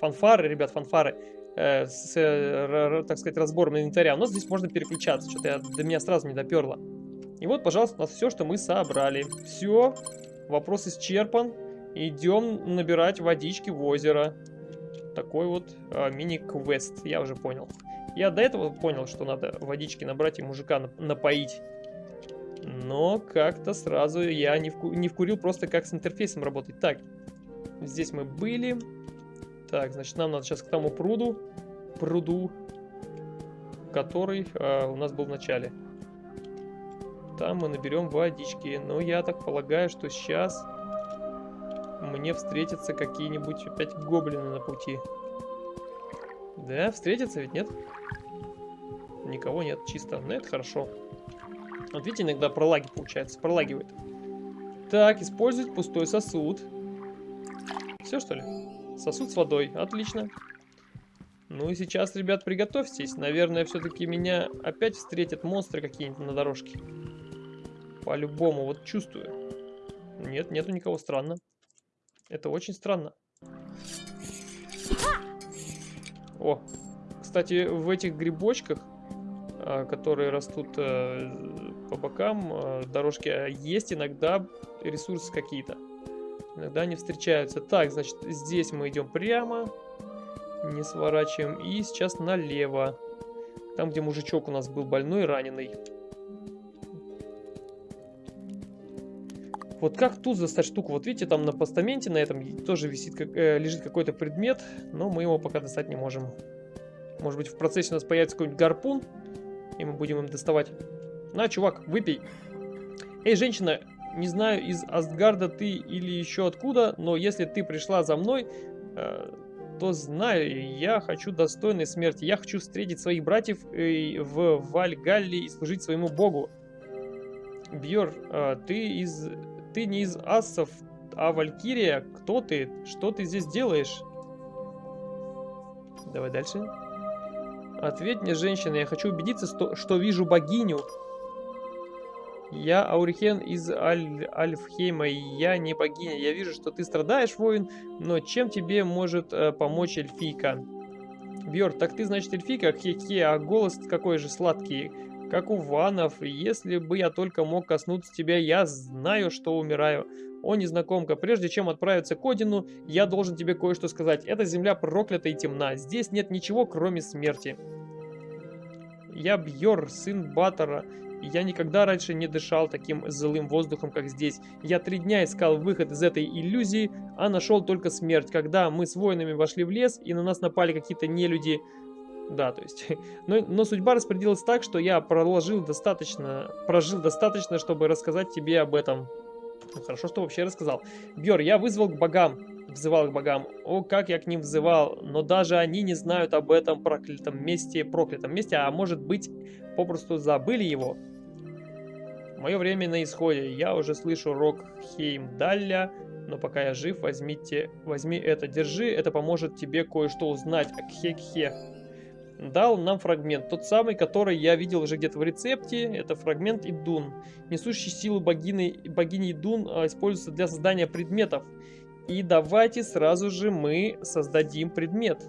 Фанфары, ребят, фанфары, э, с, э, так сказать, разбором инвентаря. У нас здесь можно переключаться, что-то до меня сразу не доперло. И вот, пожалуйста, у нас все, что мы собрали. Все, вопрос исчерпан. Идем набирать водички в озеро. Такой вот э, мини-квест, я уже понял. Я до этого понял, что надо водички набрать и мужика напоить. Но как-то сразу я не, вку не вкурил просто как с интерфейсом работать. Так, здесь мы были. Так, значит, нам надо сейчас к тому пруду, пруду, который э, у нас был в начале. Там мы наберем водички. Но я так полагаю, что сейчас мне встретятся какие-нибудь опять гоблины на пути. Да, встретятся ведь, нет? Никого нет, чисто. Ну, это хорошо. Вот видите, иногда пролаги получается, пролагивает. Так, использовать пустой сосуд. Все, что ли? Сосуд с водой. Отлично. Ну и сейчас, ребят, приготовьтесь. Наверное, все-таки меня опять встретят монстры какие-нибудь на дорожке. По-любому, вот чувствую. Нет, нету никого, странно. Это очень странно. О, кстати, в этих грибочках, а, которые растут э, по бокам э, дорожки, есть иногда ресурсы какие-то. Иногда они встречаются. Так, значит, здесь мы идем прямо. Не сворачиваем. И сейчас налево. Там, где мужичок у нас был больной раненый. Вот как тут достать штуку? Вот видите, там на постаменте на этом тоже висит, как, э, лежит какой-то предмет, но мы его пока достать не можем. Может быть в процессе у нас появится какой-нибудь гарпун, и мы будем им доставать. На, чувак, выпей. Эй, женщина, не знаю, из Астгарда ты или еще откуда, но если ты пришла за мной, э, то знаю, я хочу достойной смерти. Я хочу встретить своих братьев э, в Вальгалле и служить своему богу. Бьор, э, ты из... Ты не из ассов, а Валькирия. Кто ты? Что ты здесь делаешь? Давай дальше. Ответь мне, женщина, я хочу убедиться, что, что вижу богиню. Я Аурихен из Аль Альфхейма, и я не богиня. Я вижу, что ты страдаешь, воин, но чем тебе может э, помочь эльфийка? Бьор, так ты, значит, эльфийка? Хе-хе, а голос какой же сладкий, как у ванов. Если бы я только мог коснуться тебя, я знаю, что умираю. О, незнакомка, прежде чем отправиться к Одину, я должен тебе кое-что сказать. Эта земля проклята и темна. Здесь нет ничего, кроме смерти. Я Бьор, сын Батора, Я никогда раньше не дышал таким злым воздухом, как здесь. Я три дня искал выход из этой иллюзии, а нашел только смерть. Когда мы с воинами вошли в лес, и на нас напали какие-то нелюди... Да, то есть... Но, но судьба распорядилась так, что я проложил достаточно... Прожил достаточно, чтобы рассказать тебе об этом. Ну, хорошо, что вообще рассказал. Бьор, я вызвал к богам. Взывал к богам. О, как я к ним взывал. Но даже они не знают об этом проклятом месте, проклятом месте, а может быть, попросту забыли его. Мое время на исходе. Я уже слышу рок Хеймдалля, но пока я жив, возьмите, возьми это, держи, это поможет тебе кое-что узнать Кхекхе. Дал нам фрагмент, тот самый, который я видел уже где-то в рецепте, это фрагмент Идун. Несущий силу богини, богини Идун а, используется для создания предметов. И давайте сразу же мы создадим предмет.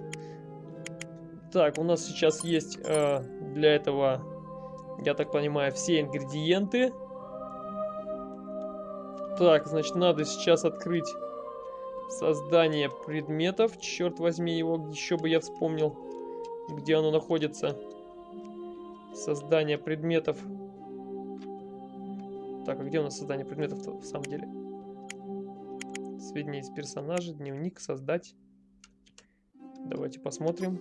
Так, у нас сейчас есть э, для этого, я так понимаю, все ингредиенты. Так, значит, надо сейчас открыть создание предметов. Черт возьми его, еще бы я вспомнил, где оно находится. Создание предметов. Так, а где у нас создание предметов в самом деле? Сведения из персонажа, дневник, создать. Давайте посмотрим.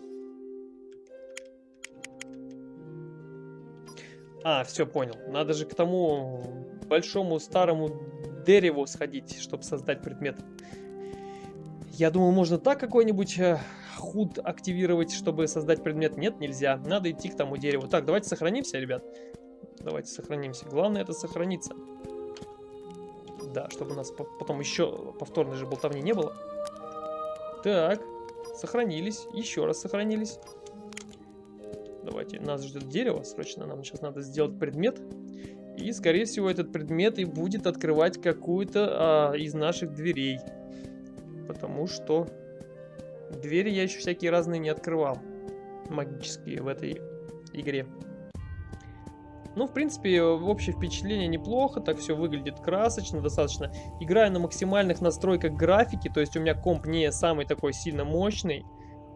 А, все, понял. Надо же к тому большому старому дереву сходить, чтобы создать предмет. Я думал, можно так какой-нибудь э, худ активировать, чтобы создать предмет. Нет, нельзя. Надо идти к тому дереву. Так, давайте сохранимся, ребят. Давайте сохранимся. Главное это сохраниться. Да, чтобы у нас потом еще повторной же болтовни не было. Так, сохранились. Еще раз сохранились. Давайте, нас ждет дерево, срочно нам сейчас надо сделать предмет. И, скорее всего, этот предмет и будет открывать какую-то а, из наших дверей. Потому что двери я еще всякие разные не открывал. Магические в этой игре. Ну, в принципе, общее впечатление неплохо, так все выглядит красочно достаточно. Играю на максимальных настройках графики, то есть у меня комп не самый такой сильно мощный.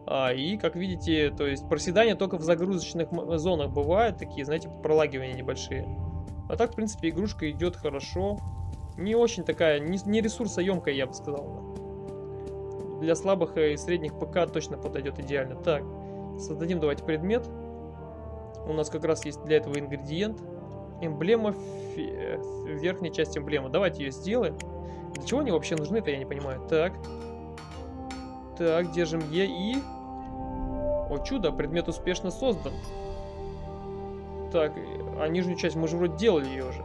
А, и, как видите, то есть проседания только в загрузочных зонах бывают, такие, знаете, пролагивания небольшие. А так, в принципе, игрушка идет хорошо. Не очень такая, не, ресурсоемкая, я бы сказал. Для слабых и средних ПК точно подойдет идеально. Так, создадим давайте предмет. У нас как раз есть для этого ингредиент. Эмблема, фи... верхняя часть эмблемы. Давайте ее сделаем. Для чего они вообще нужны-то, я не понимаю. Так. Так, держим Е и... О чудо, предмет успешно создан. Так, а нижнюю часть мы же вроде делали ее уже.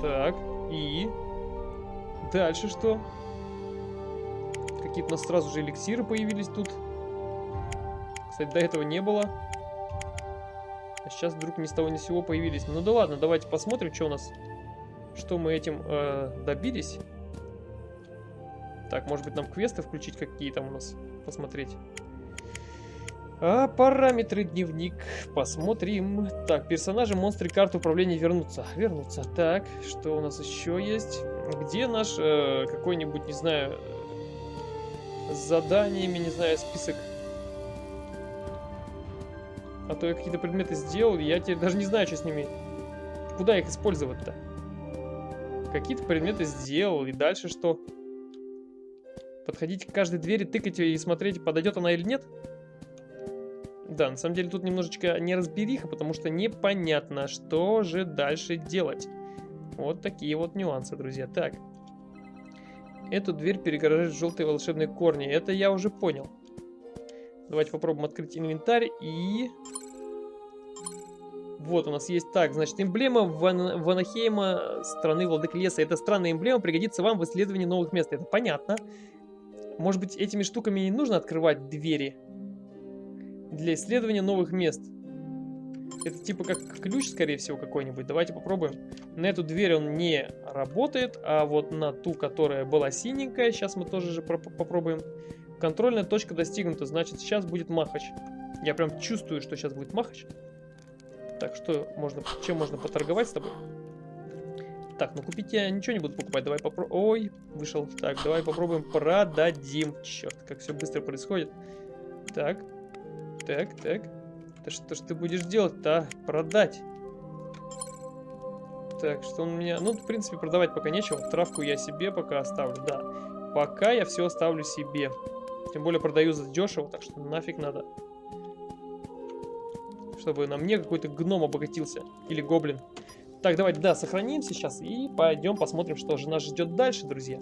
Так, и... Дальше что? Какие-то у нас сразу же эликсиры появились тут. Кстати, до этого не было. А сейчас вдруг ни с того ни с сего появились. Ну да ладно, давайте посмотрим, что у нас... Что мы этим э, добились. Так, может быть нам квесты включить какие там у нас? Посмотреть. А, параметры дневник. Посмотрим. Так, персонажи, монстры, карты управления вернутся. Вернутся. Так, что у нас еще есть? Где наш э, какой-нибудь, не знаю, с заданиями, не знаю, список? А то я какие-то предметы сделал, я теперь даже не знаю, что с ними... Куда их использовать-то? Какие-то предметы сделал, и дальше что? Подходить к каждой двери, тыкать ее и смотреть, подойдет она или нет? Да, на самом деле тут немножечко неразбериха, потому что непонятно, что же дальше делать. Вот такие вот нюансы, друзья. Так. Эту дверь перегораживают желтые волшебные корни. Это я уже понял. Давайте попробуем открыть инвентарь и... Вот у нас есть так, значит, эмблема Ван... Ванахейма страны Владык Леса. Эта странная эмблема пригодится вам в исследовании новых мест. Это понятно. Может быть, этими штуками не нужно открывать двери? Для исследования новых мест. Это типа как ключ, скорее всего, какой-нибудь. Давайте попробуем. На эту дверь он не работает, а вот на ту, которая была синенькая, сейчас мы тоже же попробуем. Контрольная точка достигнута, значит сейчас будет махач. Я прям чувствую, что сейчас будет махач. Так, что можно, чем можно поторговать с тобой? Так, ну купить я ничего не буду покупать. Давай попробуем. Ой, вышел. Так, давай попробуем продадим. Черт, как все быстро происходит. Так, так, так, Да что ж ты будешь делать-то, а? Продать. Так, что он меня... Ну, в принципе, продавать пока нечего. Травку я себе пока оставлю, да. Пока я все оставлю себе. Тем более продаю за дешево, так что нафиг надо. Чтобы на мне какой-то гном обогатился. Или гоблин. Так, давайте, да, сохраним сейчас и пойдем посмотрим, что же нас ждет дальше, друзья.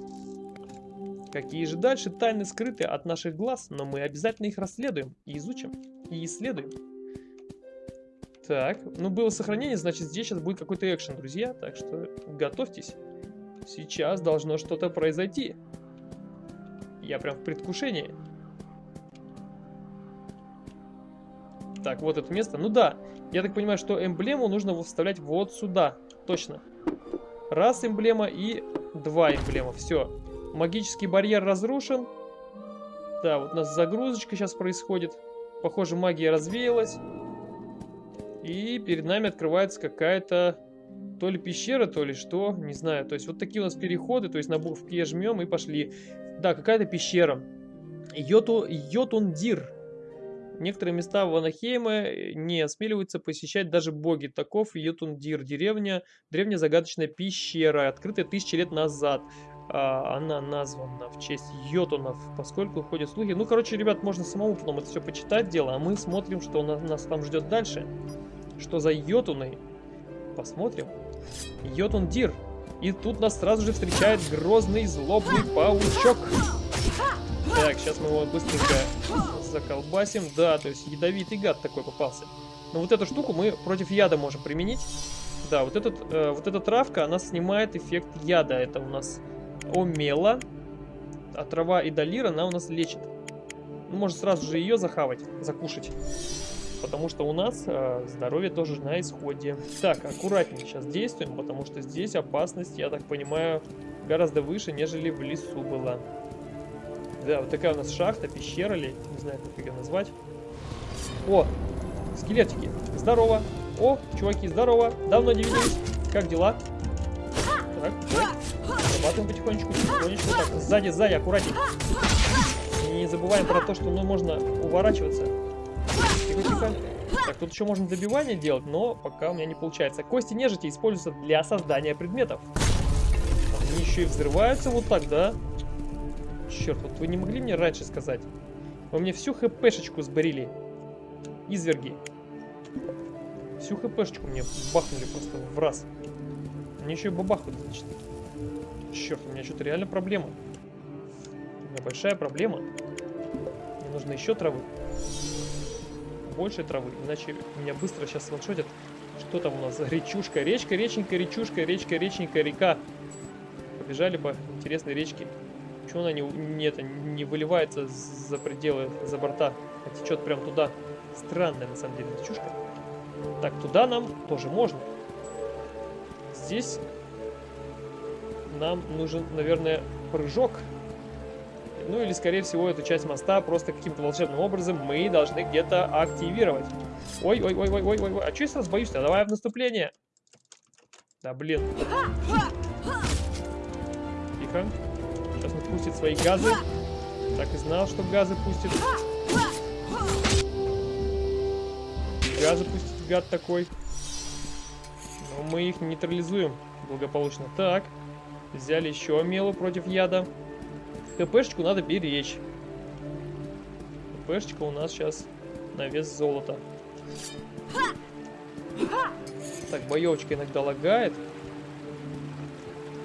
Какие же дальше тайны скрыты от наших глаз, но мы обязательно их расследуем и изучим, и исследуем. Так, ну было сохранение, значит здесь сейчас будет какой-то экшен, друзья, так что готовьтесь. Сейчас должно что-то произойти. Я прям в предвкушении. Так, вот это место. Ну да, я так понимаю, что эмблему нужно вставлять вот сюда. Точно. Раз эмблема и два эмблема. Все. Магический барьер разрушен. Да, вот у нас загрузочка сейчас происходит. Похоже, магия развеялась. И перед нами открывается какая-то то ли пещера, то ли что, не знаю. То есть вот такие у нас переходы, то есть на букву Е жмем и пошли. Да, какая-то пещера. Йоту, Йотундир. Некоторые места в Анахейме не осмеливаются посещать даже боги. Таков Йотундир, деревня, древняя загадочная пещера, открытая тысячи лет назад. А, она названа в честь йотунов, поскольку ходят слухи. Ну, короче, ребят, можно самому потом это все почитать дело, а мы смотрим, что нас, нас там ждет дальше. Что за йотуны? Посмотрим. Йотун Дир. И тут нас сразу же встречает грозный злобный паучок. Так, сейчас мы его быстренько заколбасим. Да, то есть ядовитый гад такой попался. Но вот эту штуку мы против яда можем применить. Да, вот, этот, э, вот эта травка, она снимает эффект яда. Это у нас омела. А трава и долира она у нас лечит. Ну, можно сразу же ее захавать, закушать потому что у нас э, здоровье тоже на исходе. Так, аккуратнее сейчас действуем, потому что здесь опасность, я так понимаю, гораздо выше, нежели в лесу была. Да, вот такая у нас шахта, пещера ли, не знаю, как ее назвать. О, скелетики, здорово. О, чуваки, здорово, давно не виделись, как дела? Так, так, зарабатываем потихонечку, потихонечку, так, сзади, сзади, аккуратнее. Не забываем про то, что ну, можно уворачиваться. Тихо-тихо. Так, тут еще можно добивание делать, но пока у меня не получается. Кости нежити используются для создания предметов. Они еще и взрываются вот так, да? Черт, вот вы не могли мне раньше сказать? Вы мне всю хпшечку сборили. Изверги. Всю хпшечку мне бахнули просто в раз. Мне еще и бабахают, значит. Черт, у меня что-то реально проблема. У меня большая проблема. Мне нужно еще травы больше травы, иначе меня быстро сейчас ваншотят. Что там у нас речушка? Речка, реченька, речушка, речка, реченька, река. Побежали по интересной речке. Почему она не, не, это, не выливается за пределы, за борта, а течет прям туда? Странная на самом деле речушка. Так, туда нам тоже можно. Здесь нам нужен, наверное, прыжок. Ну или, скорее всего, эту часть моста просто каким-то волшебным образом мы должны где-то активировать. Ой-ой-ой-ой-ой-ой. А что я сразу боюсь-то? Давай в наступление. Да, блин. Тихо. Сейчас он пустит свои газы. Так и знал, что газы пустит. Газы пустит гад такой. Но мы их нейтрализуем благополучно. Так. Взяли еще мелу против яда. КПшечку надо беречь. КПшечка у нас сейчас на вес золота. Так, боевочка иногда лагает.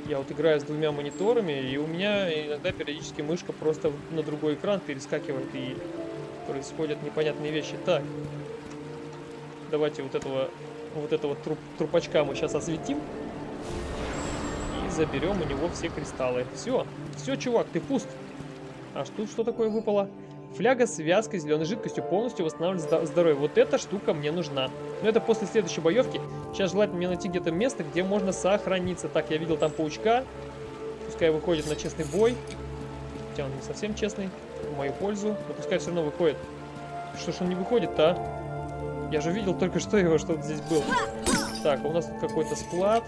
Я вот играю с двумя мониторами, и у меня иногда периодически мышка просто на другой экран перескакивает, и происходят непонятные вещи. Так, давайте вот этого вот этого труп, трупачка мы сейчас осветим заберем у него все кристаллы. Все, все, чувак, ты пуст. А тут что такое выпало? Фляга с вязкой зеленой жидкостью полностью восстанавливает здоровье. Вот эта штука мне нужна. Но это после следующей боевки. Сейчас желательно мне найти где-то место, где можно сохраниться. Так, я видел там паучка. Пускай выходит на честный бой. Хотя он не совсем честный. В мою пользу. Но пускай все равно выходит. Что ж он не выходит-то, а? Я же видел только что его, что здесь был. Так, у нас тут какой-то склад.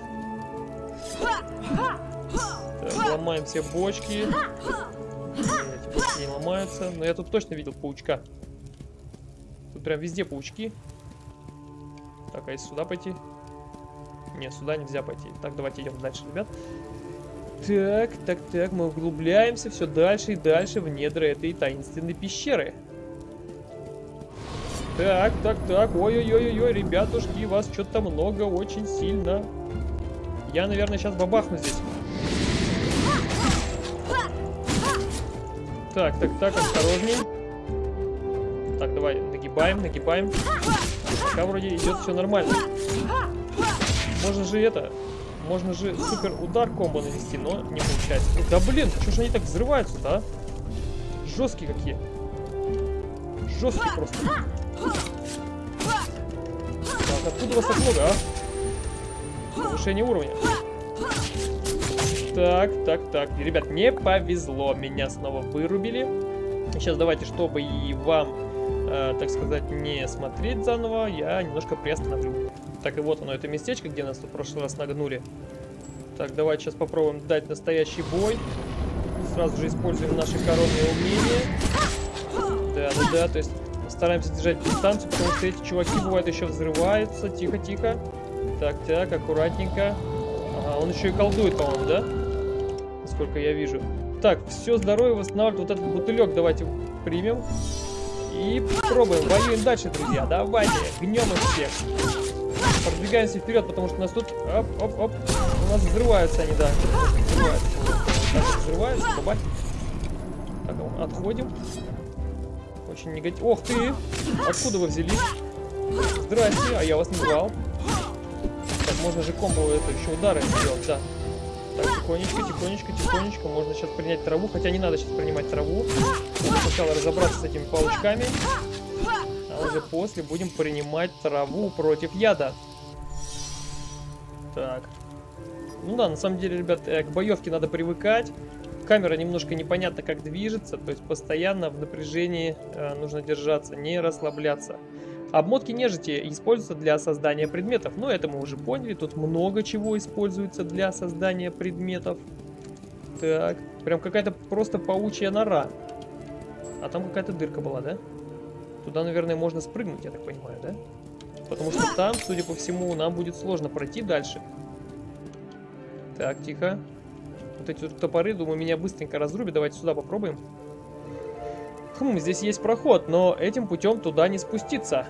Так, ломаем все бочки. Эти бочки не ломаются. Но я тут точно видел паучка. Тут прям везде паучки. Так, а если сюда пойти? Не, сюда нельзя пойти. Так, давайте идем дальше, ребят. Так, так, так, мы углубляемся все дальше и дальше в недра этой таинственной пещеры. Так, так, так, ой-ой-ой-ой, ребятушки, вас что-то много, очень сильно. Я, наверное, сейчас бабахну здесь. Так, так, так, осторожней. Так, давай, нагибаем, нагибаем. Пока вроде идет все нормально. Можно же это, можно же супер удар комбо нанести, но не получается. Да блин, что ж они так взрываются-то, а? Жесткие какие. Жесткие просто. Так, откуда вас так много, а? Повышение уровня. Так, так, так. Ребят, не повезло. Меня снова вырубили. Сейчас давайте, чтобы и вам, э, так сказать, не смотреть заново, я немножко приостановлю. Так, и вот оно, это местечко, где нас в прошлый раз нагнули. Так, давайте сейчас попробуем дать настоящий бой. Сразу же используем наши коронные умения. Да, да, да, то есть стараемся держать дистанцию, потому что эти чуваки бывают еще взрываются. Тихо, тихо. Так, так, аккуратненько. Ага, он еще и колдует, по-моему, да? Насколько я вижу. Так, все здоровье восстанавливает. Вот этот бутылек давайте примем. И пробуем. Воюем дальше, друзья. Давайте. Гнем их всех. Продвигаемся вперед, потому что нас тут... Оп, оп, оп. У нас взрываются они, да. Взрываются. Так, взрываются. Бабать. Так, отходим. Очень негативно. Ох ты! Откуда вы взялись? Здрасте, а я вас не звал. Так, можно же комбо это еще удары сделать, да. Так, тихонечко, тихонечко, тихонечко. Можно сейчас принять траву, хотя не надо сейчас принимать траву. Надо сначала разобраться с этими паучками. А уже после будем принимать траву против яда. Так. Ну да, на самом деле, ребят, э, к боевке надо привыкать камера немножко непонятно как движется, то есть постоянно в напряжении э, нужно держаться, не расслабляться. Обмотки нежити используются для создания предметов, но это мы уже поняли, тут много чего используется для создания предметов. Так, прям какая-то просто паучья нора. А там какая-то дырка была, да? Туда, наверное, можно спрыгнуть, я так понимаю, да? Потому что там, судя по всему, нам будет сложно пройти дальше. Так, тихо. Вот эти вот топоры, думаю, меня быстренько разрубят. Давайте сюда попробуем. Хм, здесь есть проход, но этим путем туда не спуститься.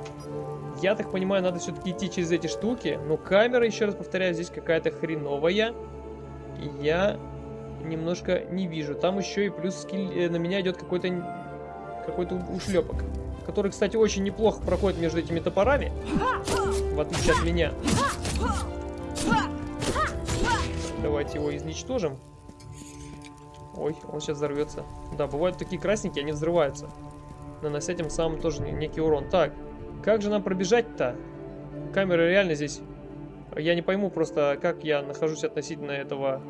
Я так понимаю, надо все-таки идти через эти штуки. Но камера, еще раз повторяю, здесь какая-то хреновая. Я немножко не вижу. Там еще и плюс скилл, э, на меня идет какой-то какой-то ушлепок. Который, кстати, очень неплохо проходит между этими топорами. В отличие от меня. Давайте его изничтожим. Ой, он сейчас взорвется. Да, бывают такие красненькие, они взрываются. Нанося тем самым тоже некий урон. Так, как же нам пробежать-то? Камера реально здесь... Я не пойму просто, как я нахожусь относительно этого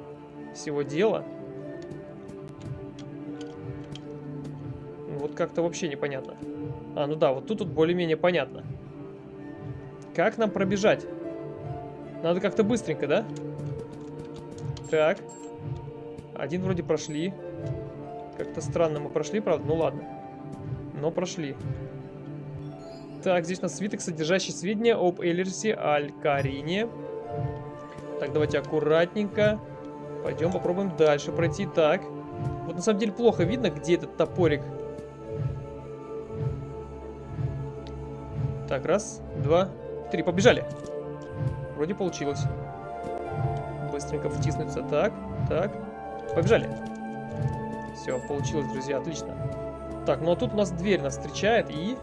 всего дела. Вот как-то вообще непонятно. А, ну да, вот тут, тут более-менее понятно. Как нам пробежать? Надо как-то быстренько, да? Так. Один вроде прошли. Как-то странно мы прошли, правда? Ну ладно. Но прошли. Так, здесь у нас свиток, содержащий сведения об Эллерсе Алькарине. Так, давайте аккуратненько. Пойдем попробуем дальше пройти. Так. Вот на самом деле плохо видно, где этот топорик. Так, раз, два, три. Побежали. Вроде получилось. Быстренько втиснуться. Так, так. Побежали. Все, получилось, друзья, отлично. Так, ну а тут у нас дверь нас встречает, и...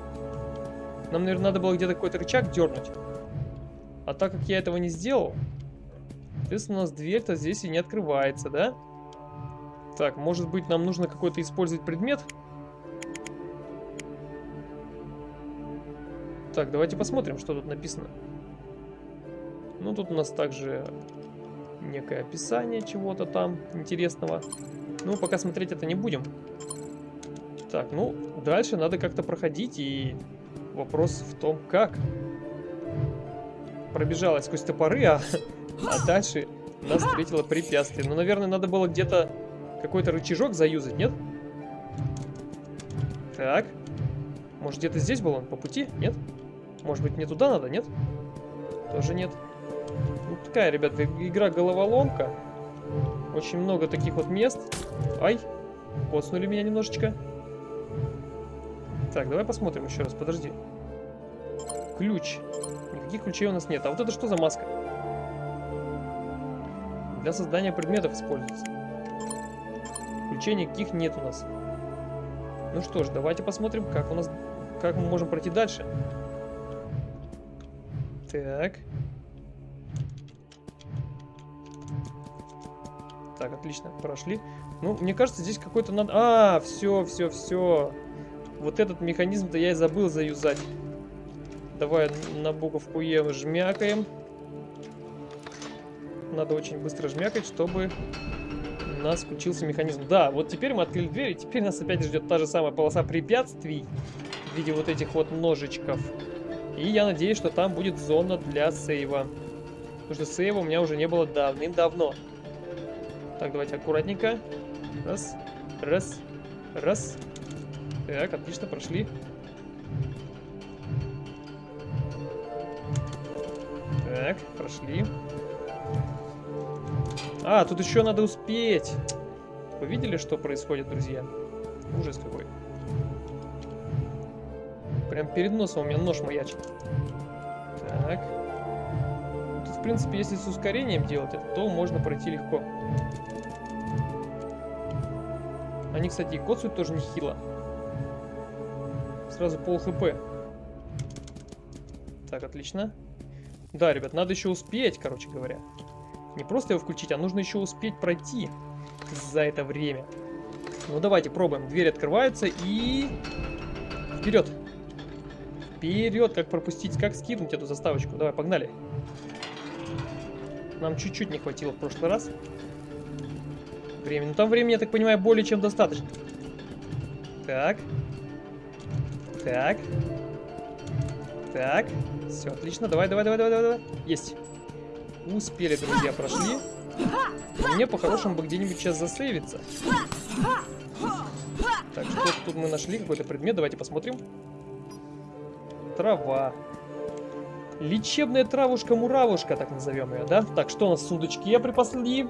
Нам, наверное, надо было где-то какой-то рычаг дернуть. А так как я этого не сделал, соответственно, у нас дверь-то здесь и не открывается, да? Так, может быть, нам нужно какой-то использовать предмет? Так, давайте посмотрим, что тут написано. Ну, тут у нас также некое описание чего-то там интересного. Ну, пока смотреть это не будем. Так, ну, дальше надо как-то проходить, и вопрос в том, как. Пробежалась сквозь топоры, а, а дальше нас встретило препятствие. Ну, наверное, надо было где-то какой-то рычажок заюзать, нет? Так. Может, где-то здесь был он по пути? Нет? Может быть, мне туда надо, нет? Тоже нет. Ну, такая, ребята, игра головоломка. Очень много таких вот мест. Ай, коцнули меня немножечко. Так, давай посмотрим еще раз, подожди. Ключ. Никаких ключей у нас нет. А вот это что за маска? Для создания предметов используется. Ключей никаких нет у нас. Ну что ж, давайте посмотрим, как у нас, как мы можем пройти дальше. Так. Так, отлично, прошли. Ну, мне кажется, здесь какой-то надо... А, все, все, все. Вот этот механизм-то я и забыл заюзать. Давай на буковку Е жмякаем. Надо очень быстро жмякать, чтобы у нас включился механизм. Да, вот теперь мы открыли дверь, и теперь нас опять ждет та же самая полоса препятствий в виде вот этих вот ножичков. И я надеюсь, что там будет зона для сейва. Потому что сейва у меня уже не было давным-давно. Так, давайте аккуратненько. Раз, раз, раз. Так, отлично, прошли. Так, прошли. А, тут еще надо успеть. Вы видели, что происходит, друзья? Ужас какой. Прям перед носом у меня нож маячит. Так. Тут, в принципе, если с ускорением делать это, то можно пройти легко. Они, кстати, и коцают тоже нехило. Сразу пол хп. Так, отлично. Да, ребят, надо еще успеть, короче говоря. Не просто его включить, а нужно еще успеть пройти за это время. Ну, давайте пробуем. Двери открываются и... Вперед! Вперед! Как пропустить, как скинуть эту заставочку? Давай, погнали. Нам чуть-чуть не хватило в прошлый раз. Времени. Ну, там времени, я так понимаю, более чем достаточно. Так. Так. Так. Все, отлично. Давай, давай, давай, давай, давай. Есть. Успели, друзья, прошли. Мне по-хорошему бы где-нибудь сейчас засейвиться. Так, что тут мы нашли? Какой-то предмет. Давайте посмотрим. Трава. Лечебная травушка-муравушка, так назовем ее, да? Так, что у нас в сундучке припасли?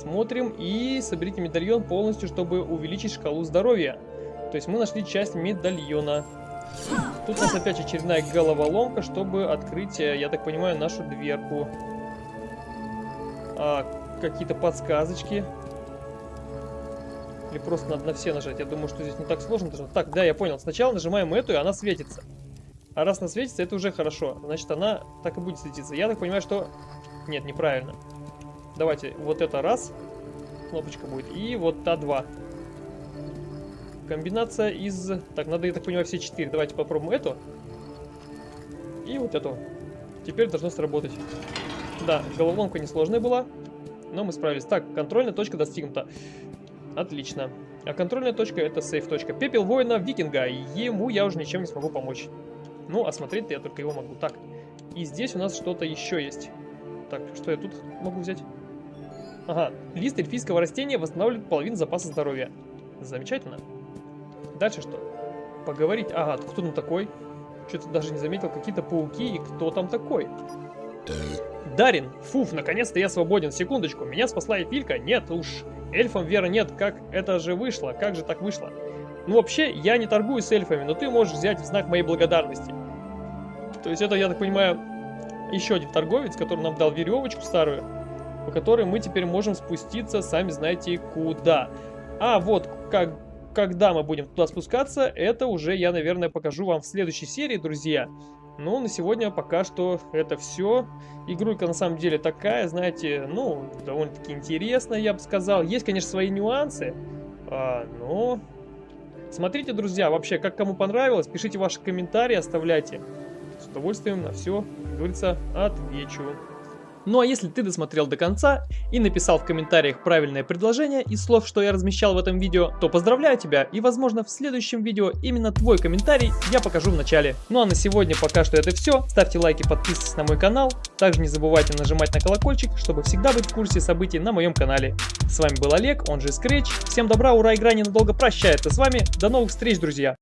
Смотрим и соберите медальон полностью, чтобы увеличить шкалу здоровья. То есть мы нашли часть медальона. Тут у нас опять очередная головоломка, чтобы открыть, э, я так понимаю, нашу дверку. А, Какие-то подсказочки. Или просто надо на все нажать? Я думаю, что здесь не так сложно. Так, да, я понял. Сначала нажимаем эту, и она светится. А раз она светится, это уже хорошо. Значит, она так и будет светиться. Я так понимаю, что... Нет, неправильно. Давайте, вот это раз. Кнопочка будет. И вот та два. Комбинация из... Так, надо, я так понимаю, все четыре. Давайте попробуем эту. И вот эту. Теперь должно сработать. Да, головоломка несложная была, но мы справились. Так, контрольная точка достигнута. Отлично. А контрольная точка это сейф точка. Пепел воина викинга. Ему я уже ничем не смогу помочь. Ну, осмотреть-то я только его могу. Так, и здесь у нас что-то еще есть. Так, что я тут могу взять? Ага, лист эльфийского растения восстанавливает половину запаса здоровья. Замечательно. Дальше что? Поговорить. Ага, кто там такой? Что-то даже не заметил. Какие-то пауки. И кто там такой? Дарин, фуф, наконец-то я свободен. Секундочку, меня спасла Эпилька? Нет уж, эльфам веры нет. Как это же вышло? Как же так вышло? Ну вообще, я не торгую с эльфами, но ты можешь взять в знак моей благодарности. То есть это, я так понимаю, еще один торговец, который нам дал веревочку старую, по которой мы теперь можем спуститься, сами знаете, куда. А, вот, как когда мы будем туда спускаться, это уже я, наверное, покажу вам в следующей серии, друзья. Но на сегодня пока что это все. Игрулька на самом деле такая, знаете, ну, довольно-таки интересная, я бы сказал. Есть, конечно, свои нюансы, а, но... Смотрите, друзья, вообще, как кому понравилось, пишите ваши комментарии, оставляйте. С удовольствием на все, как говорится, отвечу. Ну а если ты досмотрел до конца и написал в комментариях правильное предложение из слов, что я размещал в этом видео, то поздравляю тебя и возможно в следующем видео именно твой комментарий я покажу в начале. Ну а на сегодня пока что это все. Ставьте лайки, подписывайтесь на мой канал. Также не забывайте нажимать на колокольчик, чтобы всегда быть в курсе событий на моем канале. С вами был Олег, он же Scratch. Всем добра, ура, игра ненадолго прощается с вами. До новых встреч, друзья!